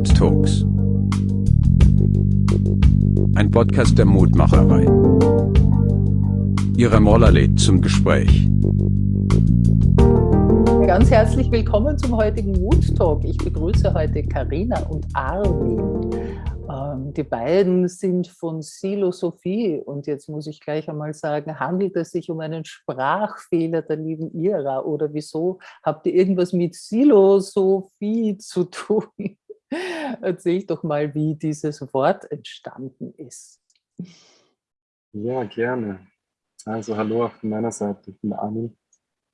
Mood Talks. Ein Podcast der Mutmacherei. Ihre Moller lädt zum Gespräch. Ganz herzlich willkommen zum heutigen Mood Talk. Ich begrüße heute Karina und Armin. Ähm, die beiden sind von Silosophie und jetzt muss ich gleich einmal sagen, handelt es sich um einen Sprachfehler der lieben Ira oder wieso habt ihr irgendwas mit Silosophie zu tun? Erzähl doch mal, wie dieses Wort entstanden ist. Ja, gerne. Also hallo auch von meiner Seite, ich bin Armin.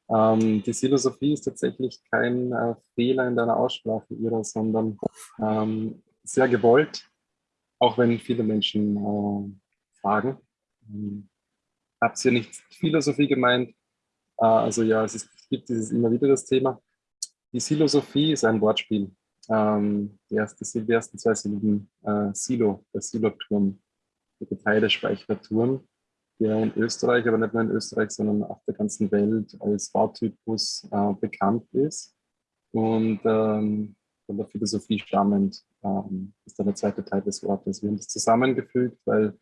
Ähm, die Silosophie ist tatsächlich kein äh, Fehler in deiner Aussprache, Ira, sondern ähm, sehr gewollt auch wenn viele Menschen äh, fragen. Ähm, Habt ihr nicht Philosophie gemeint? Äh, also ja, es, ist, es, gibt dieses immer wieder das Thema. Die Silosophie ist ein Wortspiel. Ähm, die, erste, die ersten zwei Silben äh, Silo, der Siloturm, der Getreidespeicherturm, der in Österreich, aber nicht nur in Österreich, sondern auf der ganzen Welt als Bautypus äh, bekannt ist. Und ähm, von der Philosophie stammend ähm, ist dann der zweite Teil des Wortes. Wir haben das zusammengefügt, weil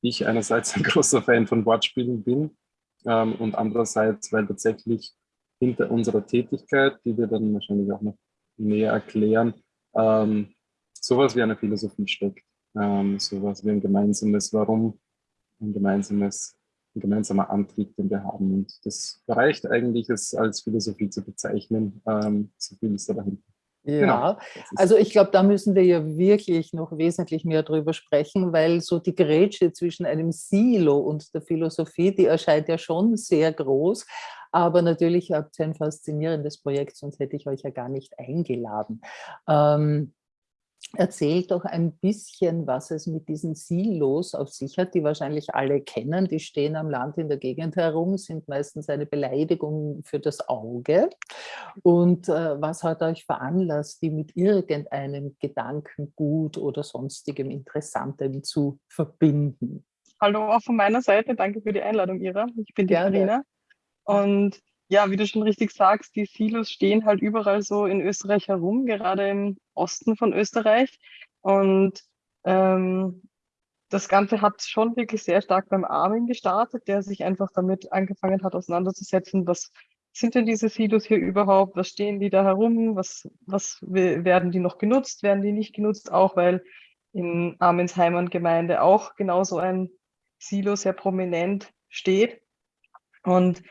ich einerseits ein großer Fan von Wortspielen bin ähm, und andererseits, weil tatsächlich hinter unserer Tätigkeit, die wir dann wahrscheinlich auch noch näher erklären, ähm, sowas wie eine Philosophie steckt. Ähm, sowas wie ein gemeinsames Warum, ein gemeinsames ein gemeinsamer Antrieb, den wir haben. Und das reicht eigentlich, es als Philosophie zu bezeichnen. Ähm, so viel ist da dahinter. Ja, genau. also ich glaube, da müssen wir ja wirklich noch wesentlich mehr drüber sprechen, weil so die Grätsche zwischen einem Silo und der Philosophie, die erscheint ja schon sehr groß. Aber natürlich habt ihr ein faszinierendes Projekt, sonst hätte ich euch ja gar nicht eingeladen. Ähm, Erzählt doch ein bisschen, was es mit diesen Silos auf sich hat, die wahrscheinlich alle kennen. Die stehen am Land in der Gegend herum, sind meistens eine Beleidigung für das Auge. Und äh, was hat euch veranlasst, die mit irgendeinem Gedankengut oder sonstigem Interessantem zu verbinden? Hallo auch von meiner Seite, danke für die Einladung, Ira. Ich bin die Karina. Und ja, wie du schon richtig sagst, die Silos stehen halt überall so in Österreich herum, gerade im Osten von Österreich. Und ähm, das Ganze hat schon wirklich sehr stark beim Armin gestartet, der sich einfach damit angefangen hat, auseinanderzusetzen, was sind denn diese Silos hier überhaupt, was stehen die da herum, was, was werden die noch genutzt, werden die nicht genutzt, auch weil in Armins Heimatgemeinde auch genauso ein Silo sehr prominent steht. Und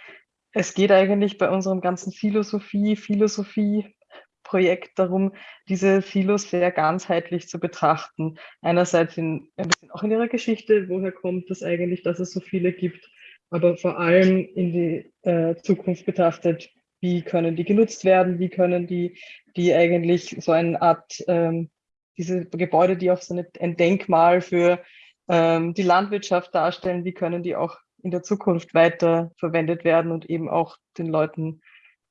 es geht eigentlich bei unserem ganzen Philosophie, Philosophie-Projekt darum, diese Silos sehr ganzheitlich zu betrachten. Einerseits in, ein bisschen auch in ihrer Geschichte, woher kommt das eigentlich, dass es so viele gibt, aber vor allem in die äh, Zukunft betrachtet, wie können die genutzt werden, wie können die, die eigentlich so eine Art, ähm, diese Gebäude, die auch so eine, ein Denkmal für ähm, die Landwirtschaft darstellen, wie können die auch in der Zukunft weiter verwendet werden und eben auch den Leuten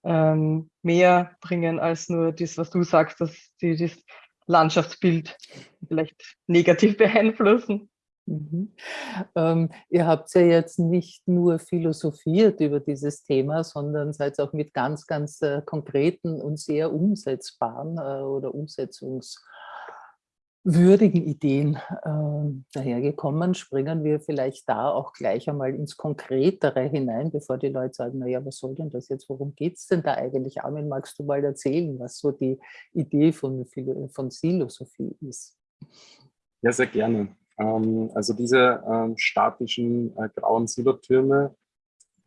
ähm, mehr bringen als nur das, was du sagst, dass sie das Landschaftsbild vielleicht negativ beeinflussen. Mhm. Ähm, ihr habt ja jetzt nicht nur philosophiert über dieses Thema, sondern seid auch mit ganz, ganz äh, konkreten und sehr umsetzbaren äh, oder Umsetzungs- würdigen Ideen äh, dahergekommen, springen wir vielleicht da auch gleich einmal ins Konkretere hinein, bevor die Leute sagen, naja, was soll denn das jetzt, worum geht es denn da eigentlich? Armin, magst du mal erzählen, was so die Idee von, von Silosophie ist? Ja, sehr gerne. Ähm, also diese ähm, statischen äh, grauen Silotürme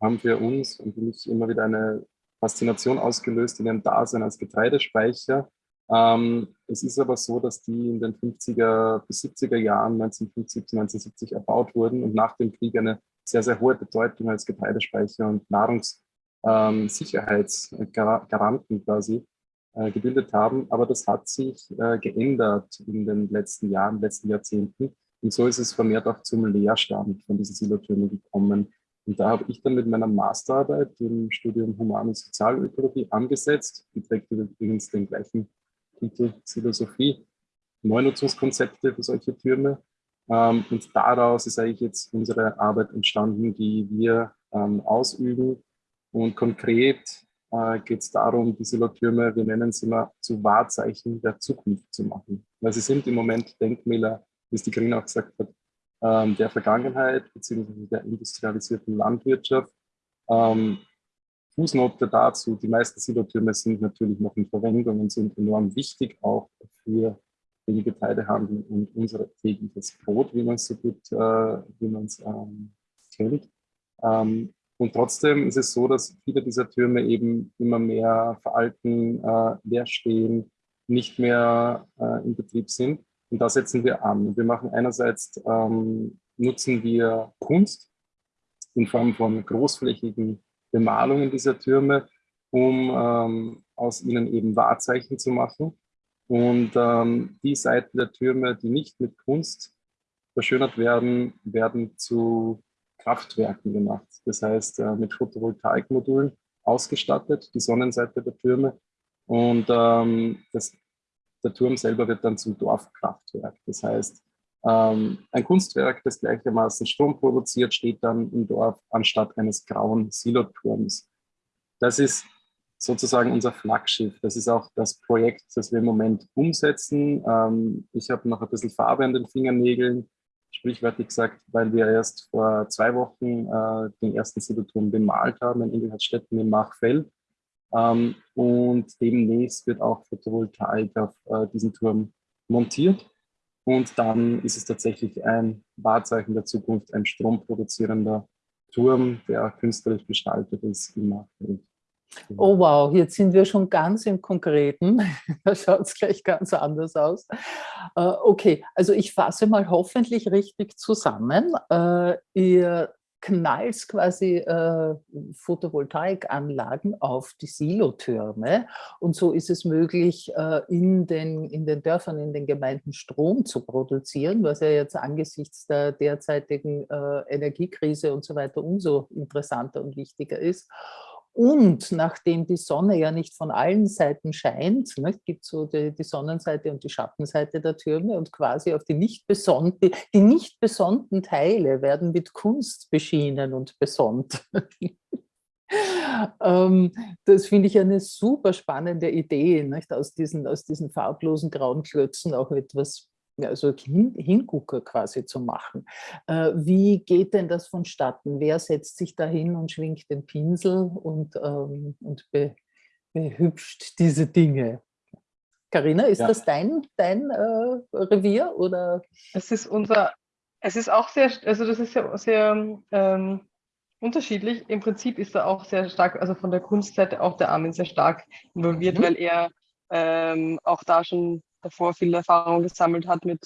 haben für uns und für mich immer wieder eine Faszination ausgelöst in ihrem Dasein als Getreidespeicher ähm, es ist aber so, dass die in den 50er bis 70er Jahren 1950 bis 1970 erbaut wurden und nach dem Krieg eine sehr, sehr hohe Bedeutung als Getreidespeicher und Nahrungssicherheitsgaranten quasi äh, gebildet haben. Aber das hat sich äh, geändert in den letzten Jahren, letzten Jahrzehnten. Und so ist es vermehrt auch zum Leerstand von diesen Silotürmen gekommen. Und da habe ich dann mit meiner Masterarbeit im Studium Human- und Sozialökologie angesetzt. Die trägt übrigens den gleichen Titel Philosophie, Neunutzungskonzepte für solche Türme. Ähm, und daraus ist eigentlich jetzt unsere Arbeit entstanden, die wir ähm, ausüben und konkret äh, geht es darum, die Silotürme, wir nennen sie mal, zu Wahrzeichen der Zukunft zu machen. Weil sie sind im Moment Denkmäler, wie es die Green auch gesagt hat, ähm, der Vergangenheit bzw. der industrialisierten Landwirtschaft. Ähm, Fußnote dazu, die meisten Silotürme sind natürlich noch in Verwendung und sind enorm wichtig auch für den Getreidehandel und unser tägliches Brot, wie man es so gut, äh, wie man es ähm, kennt. Ähm, und trotzdem ist es so, dass viele dieser Türme eben immer mehr veralten, äh, leer stehen, nicht mehr äh, in Betrieb sind. Und da setzen wir an. Wir machen einerseits, ähm, nutzen wir Kunst in Form von großflächigen Bemalungen dieser Türme, um ähm, aus ihnen eben Wahrzeichen zu machen. Und ähm, die Seiten der Türme, die nicht mit Kunst verschönert werden, werden zu Kraftwerken gemacht. Das heißt, äh, mit Photovoltaikmodulen ausgestattet, die Sonnenseite der Türme. Und ähm, das, der Turm selber wird dann zum Dorfkraftwerk. Das heißt, ein Kunstwerk, das gleichermaßen Strom produziert, steht dann im Dorf anstatt eines grauen Siloturms. Das ist sozusagen unser Flaggschiff. Das ist auch das Projekt, das wir im Moment umsetzen. Ähm, ich habe noch ein bisschen Farbe an den Fingernägeln sprichwörtlich gesagt, weil wir erst vor zwei Wochen äh, den ersten Siloturm bemalt haben in Engelhardtstetten im Machfeld. Ähm, und demnächst wird auch Photovoltaik auf äh, diesen Turm montiert. Und dann ist es tatsächlich ein Wahrzeichen der Zukunft, ein stromproduzierender Turm, der künstlerisch gestaltet ist im Machfeld. Oh wow, jetzt sind wir schon ganz im Konkreten. da schaut es gleich ganz anders aus. Äh, okay, also ich fasse mal hoffentlich richtig zusammen. Äh, ihr knallt quasi äh, Photovoltaikanlagen auf die Silotürme und so ist es möglich, äh, in, den, in den Dörfern, in den Gemeinden Strom zu produzieren, was ja jetzt angesichts der derzeitigen äh, Energiekrise und so weiter umso interessanter und wichtiger ist. Und nachdem die Sonne ja nicht von allen Seiten scheint, ne, gibt so die, die, Sonnenseite und die Schattenseite der Türme und quasi auf die nicht, besonnte, die nicht besonnten Teile werden mit Kunst beschienen und besonnt. ähm, das finde ich eine super spannende Idee, nicht? Aus, diesen, aus diesen farblosen grauen Klötzen auch etwas also Hin Hingucker quasi zu machen. Äh, wie geht denn das vonstatten? Wer setzt sich da hin und schwingt den Pinsel und, ähm, und be behübscht diese Dinge? Carina, ist ja. das dein, dein äh, Revier? Oder? Es ist unser, es ist auch sehr, also das ist sehr, sehr ähm, unterschiedlich. Im Prinzip ist er auch sehr stark, also von der Kunstseite auch der Armin sehr stark involviert, mhm. weil er ähm, auch da schon davor viel Erfahrung gesammelt hat mit,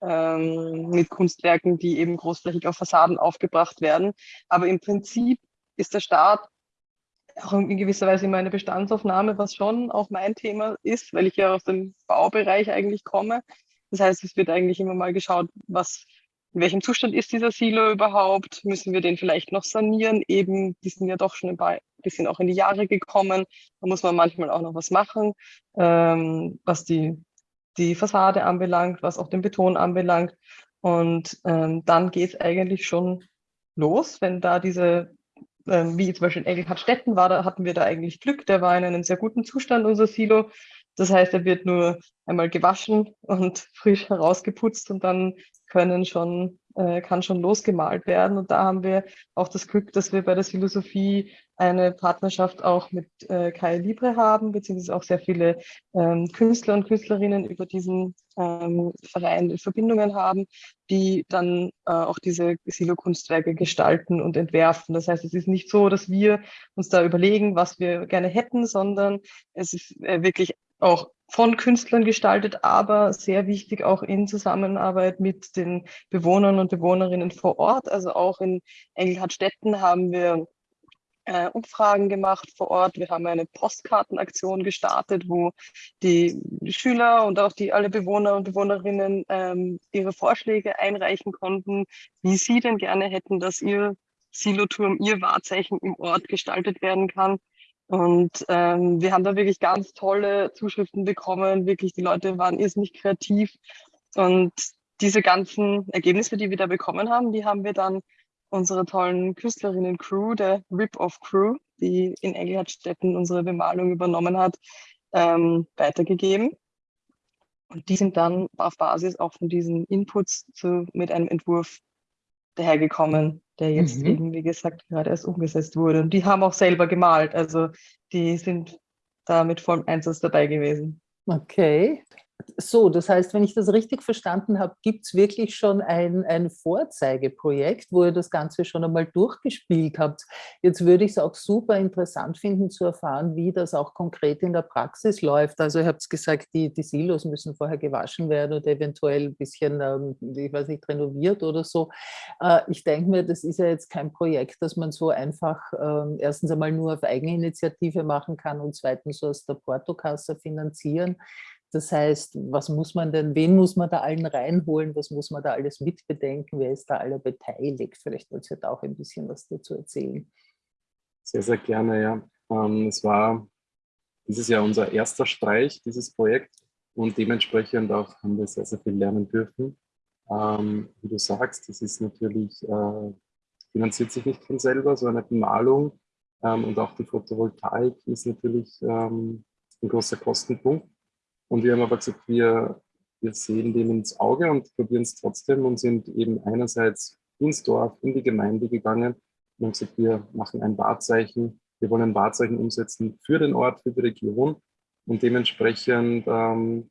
ähm, mit Kunstwerken, die eben großflächig auf Fassaden aufgebracht werden. Aber im Prinzip ist der Start auch in gewisser Weise immer eine Bestandsaufnahme, was schon auch mein Thema ist, weil ich ja aus dem Baubereich eigentlich komme. Das heißt, es wird eigentlich immer mal geschaut, was in welchem Zustand ist dieser Silo überhaupt? Müssen wir den vielleicht noch sanieren? Eben, die sind ja doch schon ein bisschen auch in die Jahre gekommen. Da muss man manchmal auch noch was machen, ähm, was die die Fassade anbelangt, was auch den Beton anbelangt. Und ähm, dann geht es eigentlich schon los, wenn da diese, ähm, wie zum Beispiel in Engelhardtstetten war, da hatten wir da eigentlich Glück, der war in einem sehr guten Zustand, unser Silo. Das heißt, er wird nur einmal gewaschen und frisch herausgeputzt und dann können schon, äh, kann schon losgemalt werden. Und da haben wir auch das Glück, dass wir bei der Philosophie eine Partnerschaft auch mit äh, Kai Libre haben, beziehungsweise auch sehr viele ähm, Künstler und Künstlerinnen über diesen ähm, Verein Verbindungen haben, die dann äh, auch diese Silo-Kunstwerke gestalten und entwerfen. Das heißt, es ist nicht so, dass wir uns da überlegen, was wir gerne hätten, sondern es ist äh, wirklich auch von Künstlern gestaltet, aber sehr wichtig auch in Zusammenarbeit mit den Bewohnern und Bewohnerinnen vor Ort. Also auch in Engelhardtstetten haben wir äh, Umfragen gemacht vor Ort. Wir haben eine Postkartenaktion gestartet, wo die Schüler und auch die alle Bewohner und Bewohnerinnen ähm, ihre Vorschläge einreichen konnten, wie sie denn gerne hätten, dass ihr Siloturm, ihr Wahrzeichen im Ort gestaltet werden kann. Und ähm, wir haben da wirklich ganz tolle Zuschriften bekommen. Wirklich, die Leute waren irrsinnig kreativ. Und diese ganzen Ergebnisse, die wir da bekommen haben, die haben wir dann unserer tollen Künstlerinnen-Crew, der Rip-Off-Crew, die in Engelhardstetten unsere Bemalung übernommen hat, ähm, weitergegeben. Und die sind dann auf Basis auch von diesen Inputs zu, mit einem Entwurf dahergekommen, der jetzt mhm. eben, wie gesagt, gerade erst umgesetzt wurde. Und die haben auch selber gemalt, also die sind da mit vollem Einsatz dabei gewesen. Okay. So, das heißt, wenn ich das richtig verstanden habe, gibt es wirklich schon ein, ein Vorzeigeprojekt, wo ihr das Ganze schon einmal durchgespielt habt. Jetzt würde ich es auch super interessant finden zu erfahren, wie das auch konkret in der Praxis läuft. Also ihr habt gesagt, die, die Silos müssen vorher gewaschen werden oder eventuell ein bisschen, ähm, ich weiß nicht, renoviert oder so. Äh, ich denke mir, das ist ja jetzt kein Projekt, das man so einfach ähm, erstens einmal nur auf Eigeninitiative machen kann und zweitens aus der Portokasse finanzieren. Das heißt, was muss man denn, wen muss man da allen reinholen, was muss man da alles mitbedenken, wer ist da alle beteiligt? Vielleicht wollt ihr da auch ein bisschen was dazu erzählen. Sehr, sehr gerne, ja. Ähm, es war dieses Jahr unser erster Streich, dieses Projekt und dementsprechend auch haben wir sehr, sehr viel lernen dürfen. Ähm, wie du sagst, das ist natürlich, äh, finanziert sich nicht von selber, so eine Bemalung ähm, und auch die Photovoltaik ist natürlich ein großer Kostenpunkt. Und wir haben aber gesagt, wir, wir sehen dem ins Auge und probieren es trotzdem und sind eben einerseits ins Dorf, in die Gemeinde gegangen und haben gesagt, wir machen ein Wahrzeichen, wir wollen ein Wahrzeichen umsetzen für den Ort, für die Region und dementsprechend ähm,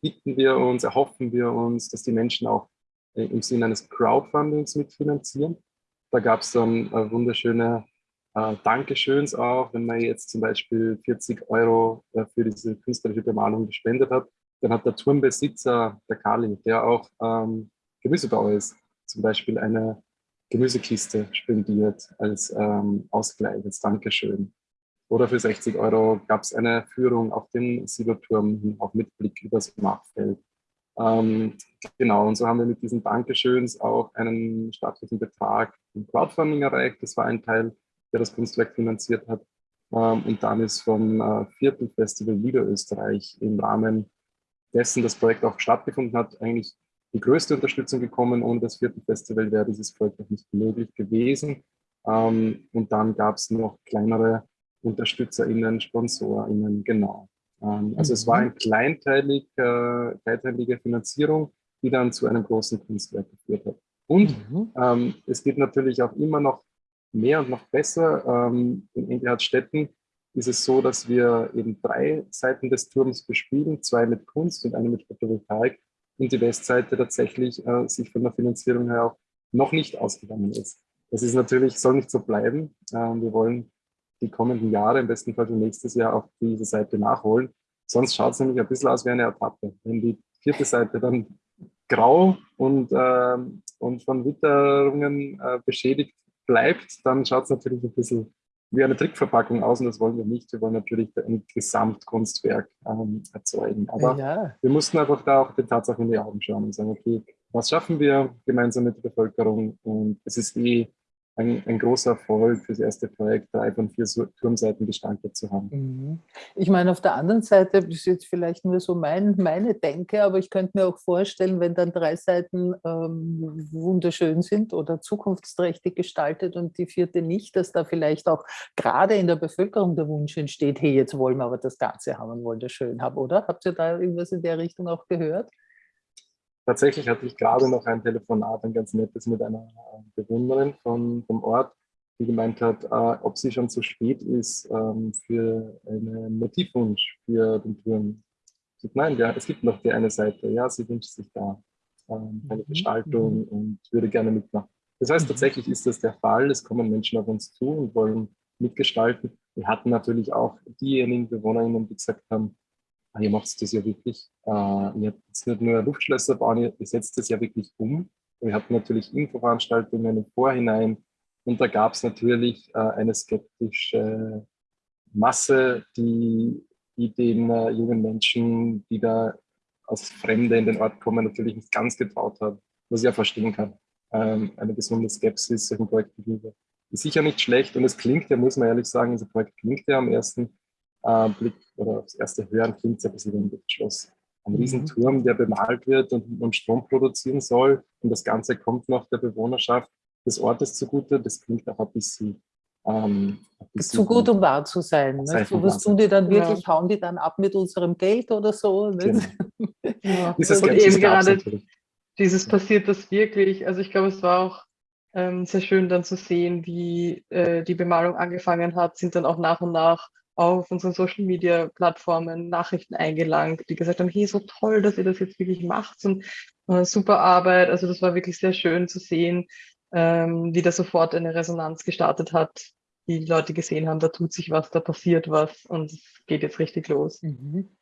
bitten wir uns, erhoffen wir uns, dass die Menschen auch äh, im Sinne eines Crowdfundings mitfinanzieren. Da gab es dann äh, wunderschöne äh, Dankeschöns auch, wenn man jetzt zum Beispiel 40 Euro äh, für diese künstlerische Bemalung gespendet hat, dann hat der Turmbesitzer, der Kali, der auch ähm, Gemüsebauer ist, zum Beispiel eine Gemüsekiste spendiert als ähm, Ausgleich, als Dankeschön. Oder für 60 Euro gab es eine Führung auf den Siegerturm, auch mit Blick übers Machfeld. Ähm, genau, und so haben wir mit diesen Dankeschöns auch einen staatlichen Betrag im Crowdfunding erreicht. Das war ein Teil der das Kunstwerk finanziert hat. Ähm, und dann ist vom äh, vierten Festival Niederösterreich im Rahmen dessen das Projekt auch stattgefunden hat, eigentlich die größte Unterstützung gekommen. Ohne das vierte Festival wäre dieses Projekt auch nicht möglich gewesen. Ähm, und dann gab es noch kleinere UnterstützerInnen, SponsorInnen, genau. Ähm, also es war mhm. eine kleinteilig, äh, kleinteilige Finanzierung, die dann zu einem großen Kunstwerk geführt hat. Und mhm. ähm, es geht natürlich auch immer noch mehr und noch besser. Ähm, in Engelhardtstetten ist es so, dass wir eben drei Seiten des Turms bespielen, zwei mit Kunst und eine mit Photovoltaik und die Westseite tatsächlich äh, sich von der Finanzierung her auch noch nicht ausgegangen ist. Das ist natürlich, soll nicht so bleiben. Ähm, wir wollen die kommenden Jahre, im besten Fall für nächstes Jahr, auf diese Seite nachholen. Sonst schaut es nämlich ein bisschen aus wie eine Etappe. Wenn die vierte Seite dann grau und, äh, und von Witterungen äh, beschädigt bleibt, dann schaut es natürlich ein bisschen wie eine Trickverpackung aus und das wollen wir nicht. Wir wollen natürlich ein Gesamtkunstwerk ähm, erzeugen. Aber ja. wir mussten einfach da auch den Tatsachen in die Augen schauen und sagen, okay, was schaffen wir gemeinsam mit der Bevölkerung? Und es ist eh ein, ein, großer Erfolg für das erste Projekt, drei von vier Turmseiten gestaltet zu haben. Mhm. Ich meine, auf der anderen Seite, das ist jetzt vielleicht nur so mein, meine Denke, aber ich könnte mir auch vorstellen, wenn dann drei Seiten ähm, wunderschön sind oder zukunftsträchtig gestaltet und die vierte nicht, dass da vielleicht auch gerade in der Bevölkerung der Wunsch entsteht, hey, jetzt wollen wir aber das Ganze haben und wollen das schön haben, oder? Habt ihr da irgendwas in der Richtung auch gehört? Tatsächlich hatte ich gerade noch ein Telefonat, ein ganz nettes mit einer Bewohnerin von, vom Ort, die gemeint hat, äh, ob sie schon zu spät ist ähm, für einen Motivwunsch für den Turm. Ich nein, ja, es gibt noch die eine Seite. Ja, sie wünscht sich da ähm, eine mhm. Gestaltung mhm. und würde gerne mitmachen. Das heißt, mhm. tatsächlich ist das der Fall. Es kommen Menschen auf uns zu und wollen mitgestalten. Wir hatten natürlich auch diejenigen Bewohnerinnen, die gesagt haben, ihr macht das ja wirklich, äh, ihr habt jetzt nicht nur Luftschlösser bauen, ihr setzt das ja wirklich um. Wir hatten natürlich Infoveranstaltungen im Vorhinein und da gab es natürlich äh, eine skeptische Masse, die, die den äh, jungen Menschen, die da als Fremde in den Ort kommen, natürlich nicht ganz getraut hat, was ich ja verstehen kann. Ähm, eine gesunde Skepsis solchen Projekten gegenüber ist sicher nicht schlecht und es klingt ja, muss man ehrlich sagen, unser Projekt klingt ja am ersten äh, Blick oder aufs erste Hören klingt es ein bisschen wie ein Luftschloss. Ein mhm. Riesenturm, der bemalt wird und, und Strom produzieren soll. Und das Ganze kommt noch der Bewohnerschaft des Ortes zugute. Das klingt auch ein bisschen Ähm, zu gut, um wahr zu sein. Ne? So, was tun die dann wirklich? Ja. Hauen die dann ab mit unserem Geld oder so? Ne? Genau. ja. Dieses und eben gerade dieses passiert das wirklich. Also ich glaube, es war auch ähm, sehr schön dann zu sehen, wie äh, die Bemalung angefangen hat, sind dann auch nach und nach auf unseren Social Media Plattformen Nachrichten eingelangt, die gesagt haben, hey, so toll, dass ihr das jetzt wirklich macht und äh, super Arbeit. Also das war wirklich sehr schön zu sehen, ähm, wie da sofort eine Resonanz gestartet hat, die Leute gesehen haben, da tut sich was, da passiert was und es geht jetzt richtig los. Mhm.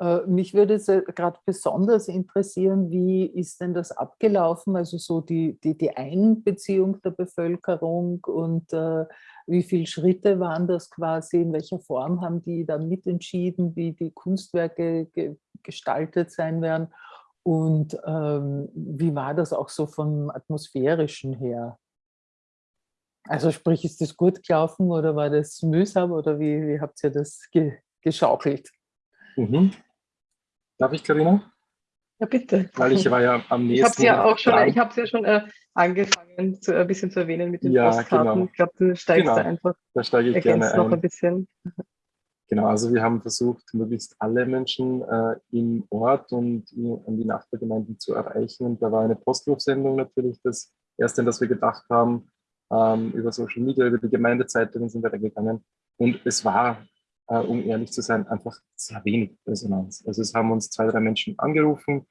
Äh, mich würde es gerade besonders interessieren, wie ist denn das abgelaufen, also so die, die, die Einbeziehung der Bevölkerung und äh, wie viele Schritte waren das quasi, in welcher Form haben die da mitentschieden, wie die Kunstwerke ge gestaltet sein werden und ähm, wie war das auch so vom atmosphärischen her? Also sprich, ist das gut gelaufen oder war das mühsam oder wie, wie habt ihr das ge geschaukelt? Mhm. Darf ich, Karina? Ja, bitte. Weil ich war ja am nächsten. Ich habe es ja auch schon, dran. ich habe es ja schon äh, angefangen, zu, ein bisschen zu erwähnen mit den ja, Postkarten. Genau. Ich glaube, du steigst genau. da einfach. Da steige ich gerne noch ein. bisschen. Genau, also wir haben versucht, möglichst alle Menschen äh, im Ort und an die Nachbargemeinden zu erreichen. Und da war eine Postrufsendung natürlich das Erste, an das wir gedacht haben. Ähm, über Social Media, über die Gemeindezeitungen sind wir da gegangen. Und es war äh, um ehrlich zu sein, einfach sehr wenig Resonanz. Also es haben uns zwei, drei Menschen angerufen.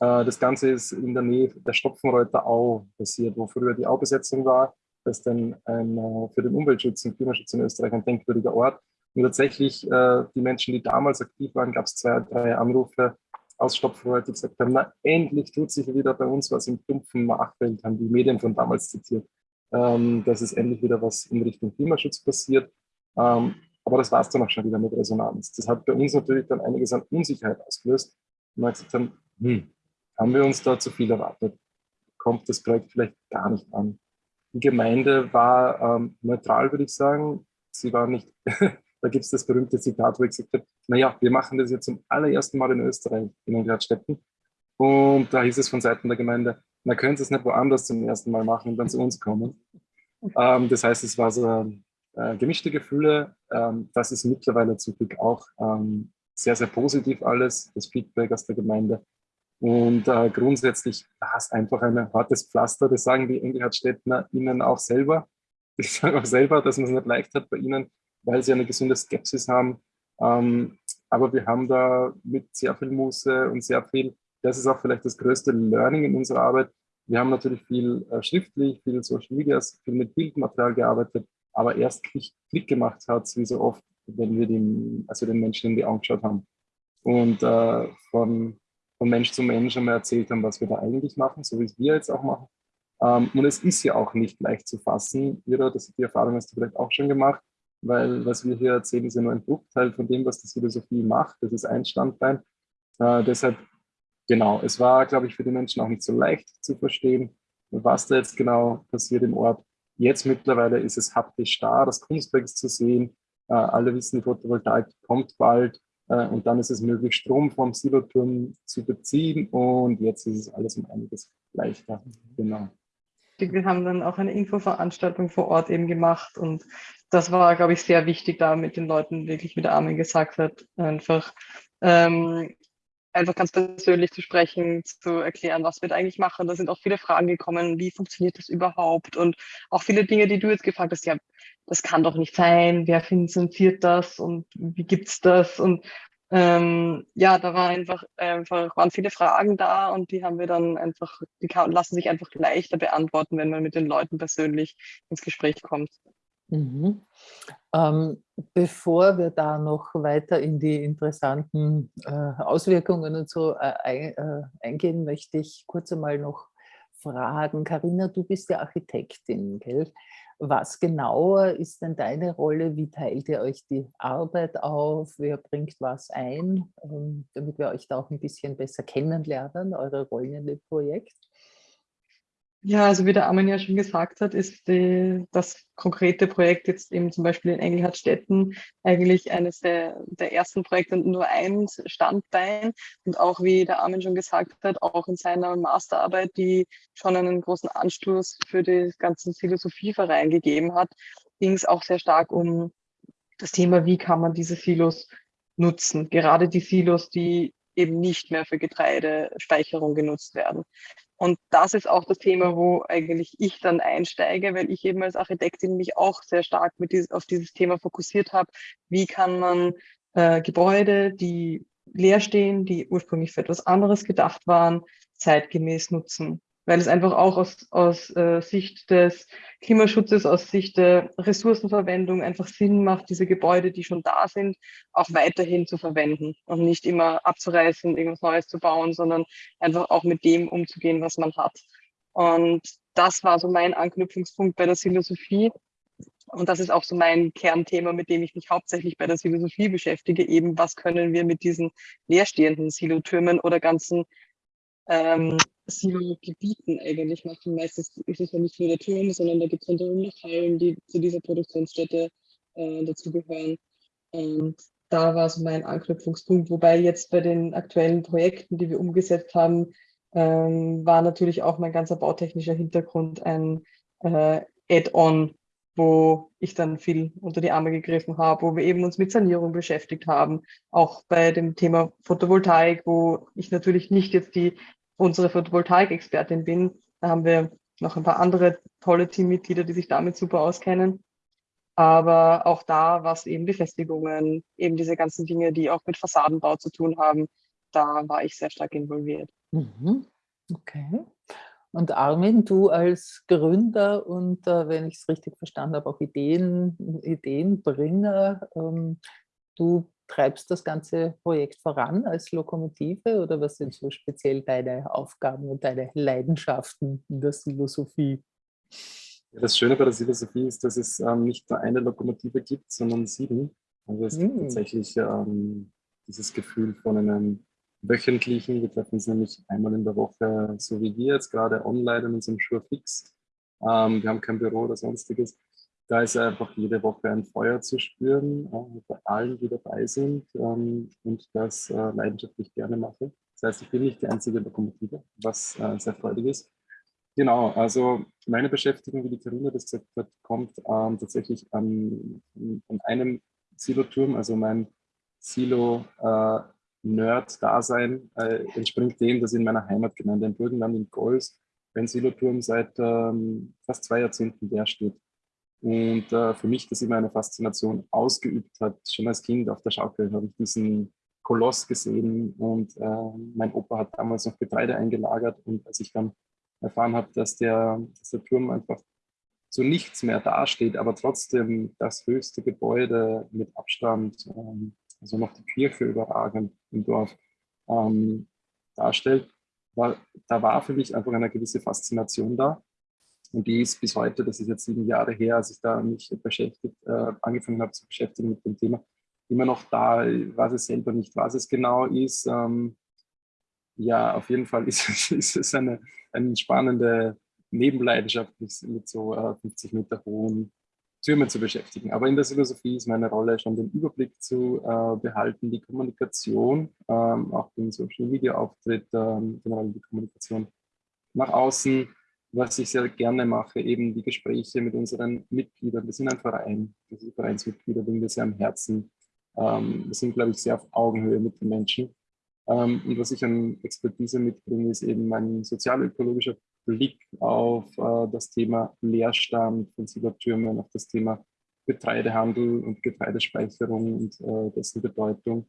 Äh, das Ganze ist in der Nähe der Stopfenreuter Au passiert, wo früher die Aubesetzung war. Das ist dann ein, äh, für den Umweltschutz und Klimaschutz in Österreich ein denkwürdiger Ort. Und tatsächlich, äh, die Menschen, die damals aktiv waren, gab es zwei, drei Anrufe aus Stopfenreuter, die gesagt haben, na endlich tut sich wieder bei uns was im dumpfen Nachfeld, haben die Medien von damals zitiert, ähm, dass es endlich wieder was in Richtung Klimaschutz passiert. Ähm, aber das war es dann auch schon wieder mit Resonanz. Das hat bei uns natürlich dann einiges an Unsicherheit ausgelöst. Und wir gesagt haben, hm, haben wir uns da zu viel erwartet? Kommt das Projekt vielleicht gar nicht an? Die Gemeinde war ähm, neutral, würde ich sagen. Sie war nicht, da gibt es das berühmte Zitat, wo ich gesagt habe, naja, wir machen das jetzt zum allerersten Mal in Österreich, in den Gradstädten. Und da hieß es von Seiten der Gemeinde, na können Sie es nicht woanders zum ersten Mal machen und dann zu uns kommen. Ähm, das heißt, es war so äh, gemischte Gefühle. Ähm, das ist mittlerweile zum Glück auch ähm, sehr, sehr positiv alles, das Feedback aus der Gemeinde. Und äh, grundsätzlich war es einfach ein hartes Pflaster, das sagen die Engelhardstädtner ihnen auch selber. Ich sage auch selber, dass man es nicht leicht hat bei ihnen, weil sie eine gesunde Skepsis haben. Ähm, aber wir haben da mit sehr viel Muße und sehr viel, das ist auch vielleicht das größte Learning in unserer Arbeit. Wir haben natürlich viel äh, schriftlich, viel Social Media, viel mit Bildmaterial gearbeitet, aber erst Klick, gemacht hat, wie so oft, wenn wir dem, also den Menschen in die Augen geschaut haben und äh, von, von Mensch zu Mensch einmal erzählt haben, was wir da eigentlich machen, so wie es wir jetzt auch machen. Ähm, und es ist ja auch nicht leicht zu fassen. Ira, das, die Erfahrung hast du vielleicht auch schon gemacht, weil was wir hier erzählen, ist ja nur ein Bruchteil von dem, was die Philosophie macht. Das ist ein Standbein. Äh, deshalb, genau, es war, glaube ich, für die Menschen auch nicht so leicht zu verstehen, was da jetzt genau passiert im Ort. Jetzt mittlerweile ist es haptisch da, das Kunstwerk ist zu sehen. Äh, alle wissen, die Photovoltaik kommt bald äh, und dann ist es möglich, Strom vom Siloturm zu beziehen und jetzt ist es alles um einiges leichter. Genau. Wir haben dann auch eine Infoveranstaltung vor Ort eben gemacht und das war, glaube ich, sehr wichtig, da mit den Leuten wirklich, wie der Armin gesagt hat, einfach ähm, einfach ganz persönlich zu sprechen, zu erklären, was wir da eigentlich machen. Da sind auch viele Fragen gekommen, wie funktioniert das überhaupt? Und auch viele Dinge, die du jetzt gefragt hast, ja, das kann doch nicht sein, wer finanziert das und wie gibt's das? Und ähm, ja, da war einfach, einfach, waren viele Fragen da und die haben wir dann einfach, die lassen sich einfach leichter beantworten, wenn man mit den Leuten persönlich ins Gespräch kommt. Mhm. Ähm, bevor wir da noch weiter in die interessanten äh, Auswirkungen und so äh, äh, eingehen, möchte ich kurz einmal noch fragen. Karina, du bist ja Architektin, gell? Was genauer ist denn deine Rolle? Wie teilt ihr euch die Arbeit auf? Wer bringt was ein? Ähm, damit wir euch da auch ein bisschen besser kennenlernen, eure Rollen in dem Projekt. Ja, also wie der Armin ja schon gesagt hat, ist die, das konkrete Projekt jetzt eben zum Beispiel in Engelhardtstetten eigentlich eines der, der ersten Projekte und nur ein Standbein. Und auch wie der Armin schon gesagt hat, auch in seiner Masterarbeit, die schon einen großen Anstoß für den ganzen Philosophieverein gegeben hat. ging es auch sehr stark um das Thema, wie kann man diese Silos nutzen. Gerade die Silos, die eben nicht mehr für Getreidespeicherung genutzt werden. Und das ist auch das Thema, wo eigentlich ich dann einsteige, weil ich eben als Architektin mich auch sehr stark mit dieses, auf dieses Thema fokussiert habe. Wie kann man äh, Gebäude, die leer stehen, die ursprünglich für etwas anderes gedacht waren, zeitgemäß nutzen? Weil es einfach auch aus, aus äh, Sicht des Klimaschutzes, aus Sicht der Ressourcenverwendung einfach Sinn macht, diese Gebäude, die schon da sind, auch weiterhin zu verwenden und nicht immer abzureißen, irgendwas Neues zu bauen, sondern einfach auch mit dem umzugehen, was man hat. Und das war so mein Anknüpfungspunkt bei der Philosophie. Und das ist auch so mein Kernthema, mit dem ich mich hauptsächlich bei der Philosophie beschäftige, eben was können wir mit diesen leerstehenden Silotürmen oder ganzen ähm, Silo-Gebieten eigentlich machen. Meistens ist es ja nicht nur der Turm, sondern da gibt es rundherum noch Hallen, die zu dieser Produktionsstätte äh, dazugehören. Und da war so mein Anknüpfungspunkt. Wobei jetzt bei den aktuellen Projekten, die wir umgesetzt haben, ähm, war natürlich auch mein ganzer bautechnischer Hintergrund ein äh, Add-on, wo ich dann viel unter die Arme gegriffen habe, wo wir eben uns mit Sanierung beschäftigt haben. Auch bei dem Thema Photovoltaik, wo ich natürlich nicht jetzt die unsere Photovoltaik-Expertin bin. Da haben wir noch ein paar andere tolle Teammitglieder, die sich damit super auskennen. Aber auch da, was eben Befestigungen, eben diese ganzen Dinge, die auch mit Fassadenbau zu tun haben, da war ich sehr stark involviert. Mhm. Okay. Und Armin, du als Gründer und, äh, wenn ich es richtig verstanden habe, auch Ideen, Ideenbringer, ähm, du treibst das ganze Projekt voran als Lokomotive oder was sind so speziell deine Aufgaben und deine Leidenschaften in der Philosophie? das Schöne bei der Philosophie ist, dass es ähm, nicht nur eine Lokomotive gibt, sondern sieben. Also es mm. gibt tatsächlich ähm, dieses Gefühl von einem wöchentlichen, wir treffen uns nämlich einmal in der Woche, so wie wir jetzt gerade online in unserem Sure Fix. Ähm, wir haben kein Büro oder sonstiges da ist einfach jede Woche ein Feuer zu spüren, äh, bei allen, die dabei sind ähm, und das äh, leidenschaftlich gerne mache. Das heißt, ich bin nicht die einzige Lokomotive, was äh, sehr freudig ist. Genau, also meine Beschäftigung, wie die Karina das gesagt hat, kommt ähm, tatsächlich an, an einem Siloturm, also mein Silo-Nerd-Dasein äh, äh, entspringt dem, dass in meiner Heimatgemeinde in Burgenland in Golz ein Siloturm seit ähm, fast zwei Jahrzehnten leer steht. Und äh, für mich das immer eine Faszination ausgeübt hat. Schon als Kind auf der Schaukel habe ich diesen Koloss gesehen und äh, mein Opa hat damals noch Getreide eingelagert und als ich dann erfahren habe, dass der, dass der Turm einfach so nichts mehr dasteht, aber trotzdem das höchste Gebäude mit Abstand, ähm, also noch die Kirche überragend im Dorf ähm, darstellt, war, da war für mich einfach eine gewisse Faszination da. Und die ist bis heute, das ist jetzt sieben Jahre her, als ich da mich beschäftigt, äh, angefangen habe zu beschäftigen mit dem Thema, immer noch da, weiß es selber nicht, was es genau ist. Ähm, ja, auf jeden Fall ist, ist es eine, eine spannende Nebenleidenschaft, mit so äh, 50 Meter hohen Türmen zu beschäftigen. Aber in der Philosophie ist meine Rolle schon den Überblick zu äh, behalten, die Kommunikation, ähm, auch den Social Media Auftritt, ähm, generell die Kommunikation nach außen was ich sehr gerne mache, eben die Gespräche mit unseren Mitgliedern. Wir sind ein Verein, wir sind Vereinsmitglieder, liegen wir sehr am Herzen. Ähm, wir sind, glaube ich, sehr auf Augenhöhe mit den Menschen. Ähm, und was ich an Expertise mitbringe, ist eben mein sozialökologischer Blick auf äh, das Thema Leerstand von Silbertürmen, auf das Thema Getreidehandel und Getreidespeicherung und äh, dessen Bedeutung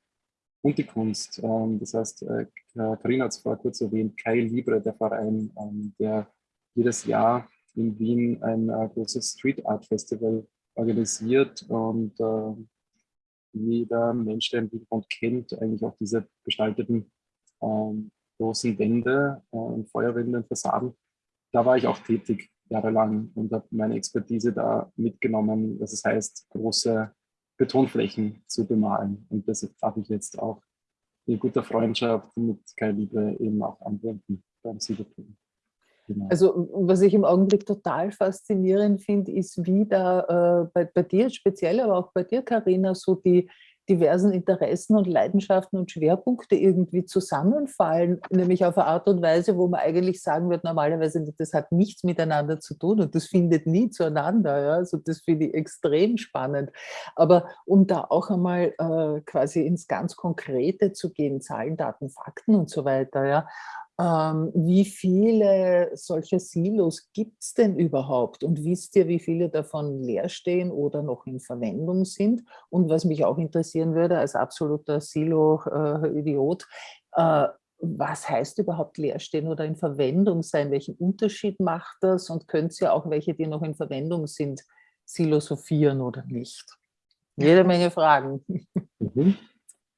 und die Kunst. Ähm, das heißt, äh, Karina hat es vorher kurz erwähnt, Kai Libre, der Verein, ähm, der jedes Jahr in Wien ein äh, großes Street Art Festival organisiert und äh, jeder Mensch, der im Hintergrund kennt, eigentlich auch diese gestalteten ähm, großen Wände äh, und Feuerwände und Fassaden. Da war ich auch tätig jahrelang und habe meine Expertise da mitgenommen, was es heißt, große Betonflächen zu bemalen. Und das darf ich jetzt auch in guter Freundschaft mit Kai Liebe eben auch anwenden beim Siegertum. Genau. Also was ich im Augenblick total faszinierend finde, ist, wie da äh, bei, bei, dir speziell, aber auch bei dir, Karina, so die, diversen Interessen und Leidenschaften und Schwerpunkte irgendwie zusammenfallen, nämlich auf eine Art und Weise, wo man eigentlich sagen wird, normalerweise, das hat nichts miteinander zu tun und das findet nie zueinander. Ja? Also das finde ich extrem spannend. Aber um da auch einmal äh, quasi ins ganz Konkrete zu gehen, Zahlen, Daten, Fakten und so weiter, ja, ähm, wie viele solcher Silos gibt es denn überhaupt? Und wisst ihr, wie viele davon leer stehen oder noch in Verwendung sind? Und was mich auch interessieren würde, als absoluter Silo-Idiot, äh, was heißt überhaupt leer stehen oder in Verwendung sein? Welchen Unterschied macht das? Und könnt ihr auch welche, die noch in Verwendung sind, silosophieren oder nicht? Jede Menge Fragen. Mhm.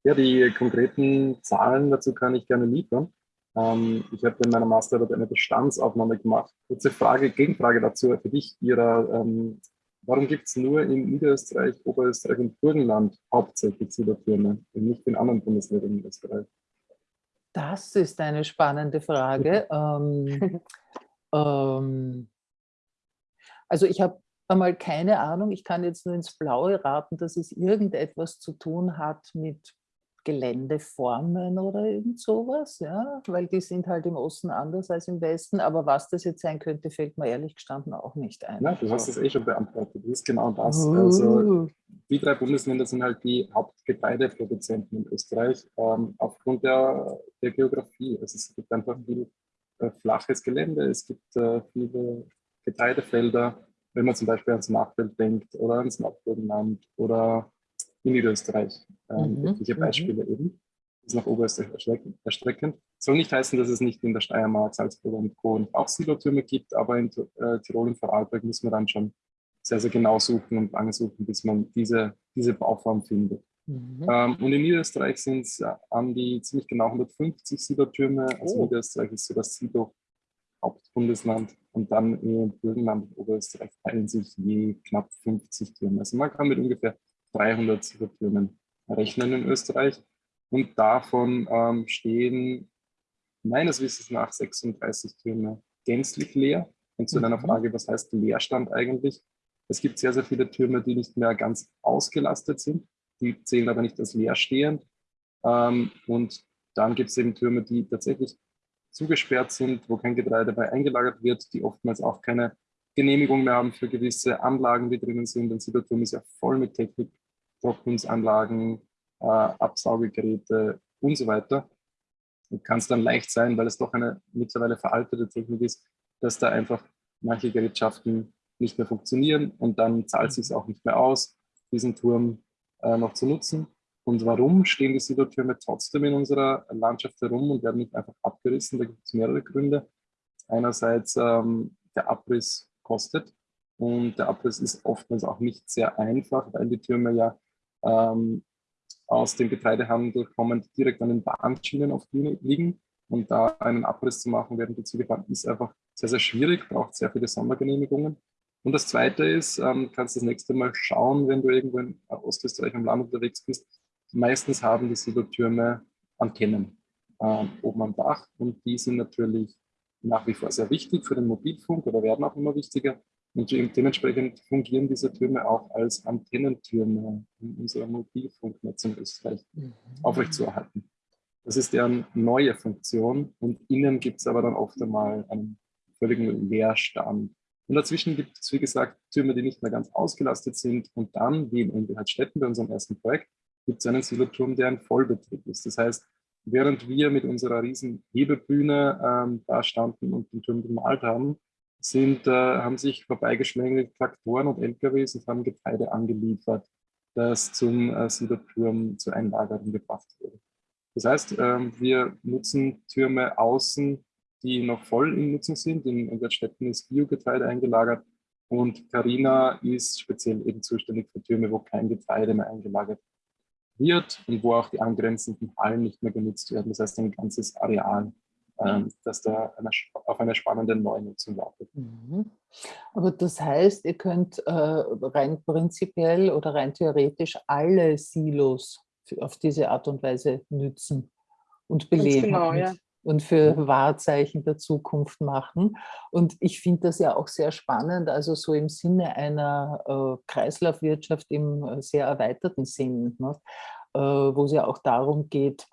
Ja, die konkreten Zahlen dazu kann ich gerne liefern. Ähm, ich habe in meiner Masterarbeit eine Bestandsaufnahme gemacht. Kurze Frage, Gegenfrage dazu für dich, Ira. Ähm, warum gibt es nur in Niederösterreich, Oberösterreich und Burgenland hauptsächlich Siedertürme und nicht in anderen Bundesländern in Österreich? Das ist eine spannende Frage. ähm, ähm, also ich habe einmal keine Ahnung, ich kann jetzt nur ins Blaue raten, dass es irgendetwas zu tun hat mit Geländeformen oder irgend sowas, ja, weil die sind halt im Osten anders als im Westen, aber was das jetzt sein könnte, fällt mir ehrlich gestanden auch nicht ein. Ja, du hast es eh schon beantwortet, das ist genau das. Uh. Also die drei Bundesländer sind halt die Hauptgetreideproduzenten in Österreich ähm, aufgrund der, der Geografie. Also es gibt einfach viel äh, flaches Gelände, es gibt äh, viele Getreidefelder, wenn man zum Beispiel ans Nachfeld denkt oder ans Nordburgenland oder in Niederösterreich. Ähm, mhm. Etliche mhm. Beispiele mhm. eben. Das ist nach Oberösterreich erstreckend. Soll nicht heißen, dass es nicht in der Steiermark, Salzburg und Co. auch Silotürme gibt, aber in äh, Tirol und Vorarlberg muss man dann schon sehr, sehr genau suchen und lange suchen, bis man diese, diese Bauform findet. Mhm. Ähm, und in Niederösterreich sind es äh, an die ziemlich genau 150 Silotürme. Also oh. Niederösterreich ist so das Silo Hauptbundesland und dann in Burgenland und Oberösterreich teilen sich je knapp 50 Türme. Also man kann mit ungefähr 300 Silotürmen rechnen in Österreich. Und davon ähm, stehen meines Wissens nach 36 Türme gänzlich leer. Und zu deiner mhm. Frage, was heißt Leerstand eigentlich? Es gibt sehr, sehr viele Türme, die nicht mehr ganz ausgelastet sind. Die zählen aber nicht als leerstehend. Ähm, und dann gibt es eben Türme, die tatsächlich zugesperrt sind, wo kein Getreide bei eingelagert wird, die oftmals auch keine Genehmigung mehr haben für gewisse Anlagen, die drinnen sind. Ein Siloturm ist ja voll mit Technik, Trocknungsanlagen, äh, Absaugegeräte und so weiter. Kann es dann leicht sein, weil es doch eine mittlerweile veraltete Technik ist, dass da einfach manche Gerätschaften nicht mehr funktionieren und dann zahlt es sich auch nicht mehr aus, diesen Turm äh, noch zu nutzen. Und warum stehen die Silotürme trotzdem in unserer Landschaft herum und werden nicht einfach abgerissen? Da gibt es mehrere Gründe. Einerseits ähm, der Abriss kostet und der Abriss ist oftmals auch nicht sehr einfach, weil die Türme ja ähm, aus dem Getreidehandel kommend direkt an den Bahnschienen auf die liegen. Und da einen Abriss zu machen, während die Züge fahren, ist einfach sehr, sehr schwierig, braucht sehr viele Sondergenehmigungen. Und das Zweite ist, ähm, kannst das nächste Mal schauen, wenn du irgendwo in Ostösterreich am Land unterwegs bist. Meistens haben die Silotürme Antennen ähm, oben am Dach und die sind natürlich nach wie vor sehr wichtig für den Mobilfunk oder werden auch immer wichtiger. Und dementsprechend fungieren diese Türme auch als Antennentürme, um unser Mobilfunknetz in Österreich mhm. aufrechtzuerhalten. Das ist deren neue Funktion und innen gibt es aber dann oft einmal einen völligen Leerstand. Und dazwischen gibt es, wie gesagt, Türme, die nicht mehr ganz ausgelastet sind. Und dann, wie in Unbehaltstetten bei unserem ersten Projekt, gibt es einen Siloturm, der ein Vollbetrieb ist. Das heißt, während wir mit unserer riesen Hebebühne ähm, da standen und den Turm bemalt haben, sind, äh, haben sich vorbeigeschlängelt Traktoren und LKWs und haben Getreide angeliefert, das zum äh, Siederturm zur Einlagerung gebracht wurde. Das heißt, ähm, wir nutzen Türme außen, die noch voll in Nutzung sind. In Umweltstätten ist Biogetreide eingelagert und Carina ist speziell eben zuständig für Türme, wo kein Getreide mehr eingelagert wird und wo auch die angrenzenden Hallen nicht mehr genutzt werden. Das heißt, ein ganzes Areal ähm, dass da eine, auf eine spannende Neunutzung wartet. Mhm. Aber das heißt, ihr könnt äh, rein prinzipiell oder rein theoretisch alle Silos auf diese Art und Weise nützen und beleben. Genau, ja und für Wahrzeichen der Zukunft machen. Und ich finde das ja auch sehr spannend, also so im Sinne einer äh, Kreislaufwirtschaft im äh, sehr erweiterten Sinn. Ne? wo es ja auch darum geht,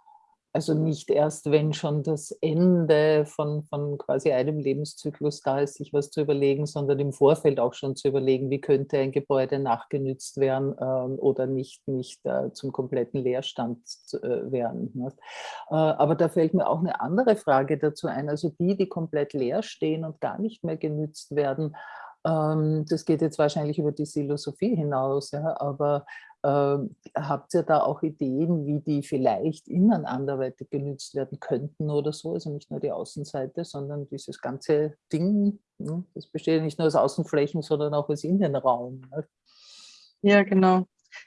also nicht erst, wenn schon das Ende von, von quasi einem Lebenszyklus da ist, sich was zu überlegen, sondern im Vorfeld auch schon zu überlegen, wie könnte ein Gebäude nachgenützt werden ähm, oder nicht, nicht äh, zum kompletten Leerstand äh, werden. Ne? Äh, aber da fällt mir auch eine andere Frage dazu ein. Also die, die komplett leer stehen und gar nicht mehr genützt werden, ähm, das geht jetzt wahrscheinlich über die Philosophie hinaus, ja, aber habt ihr da auch Ideen, wie die vielleicht innen anderweitig genützt werden könnten oder so? Also nicht nur die Außenseite, sondern dieses ganze Ding, ne? das besteht nicht nur aus Außenflächen, sondern auch aus Innenraum. Ne? Ja, genau.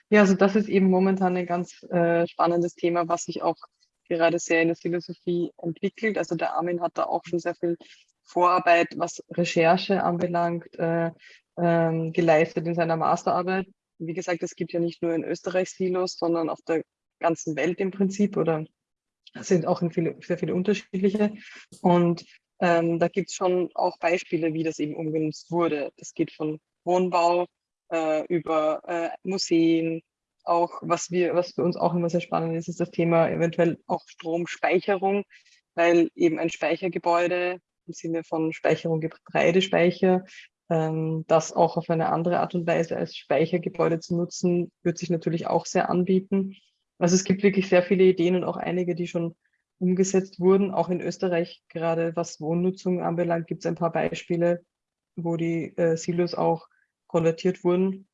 Ja, also das ist eben momentan ein ganz äh, spannendes Thema, was sich auch gerade sehr in der Philosophie entwickelt. Also der Armin hat da auch schon sehr viel Vorarbeit, was Recherche anbelangt, äh, äh, geleistet in seiner Masterarbeit wie gesagt, es gibt ja nicht nur in Österreich Silos, sondern auf der ganzen Welt im Prinzip oder sind auch in viele, sehr viele unterschiedliche. Und ähm, da gibt es schon auch Beispiele, wie das eben umgenutzt wurde. Das geht von Wohnbau äh, über äh, Museen, auch was wir, was für uns auch immer sehr spannend ist, ist das Thema eventuell auch Stromspeicherung, weil eben ein Speichergebäude im Sinne von Speicherung Getreidespeicher das auch auf eine andere Art und Weise als Speichergebäude zu nutzen, wird sich natürlich auch sehr anbieten. Also es gibt wirklich sehr viele Ideen und auch einige, die schon umgesetzt wurden. Auch in Österreich, gerade was Wohnnutzung anbelangt, gibt es ein paar Beispiele, wo die äh, Silos auch konvertiert wurden.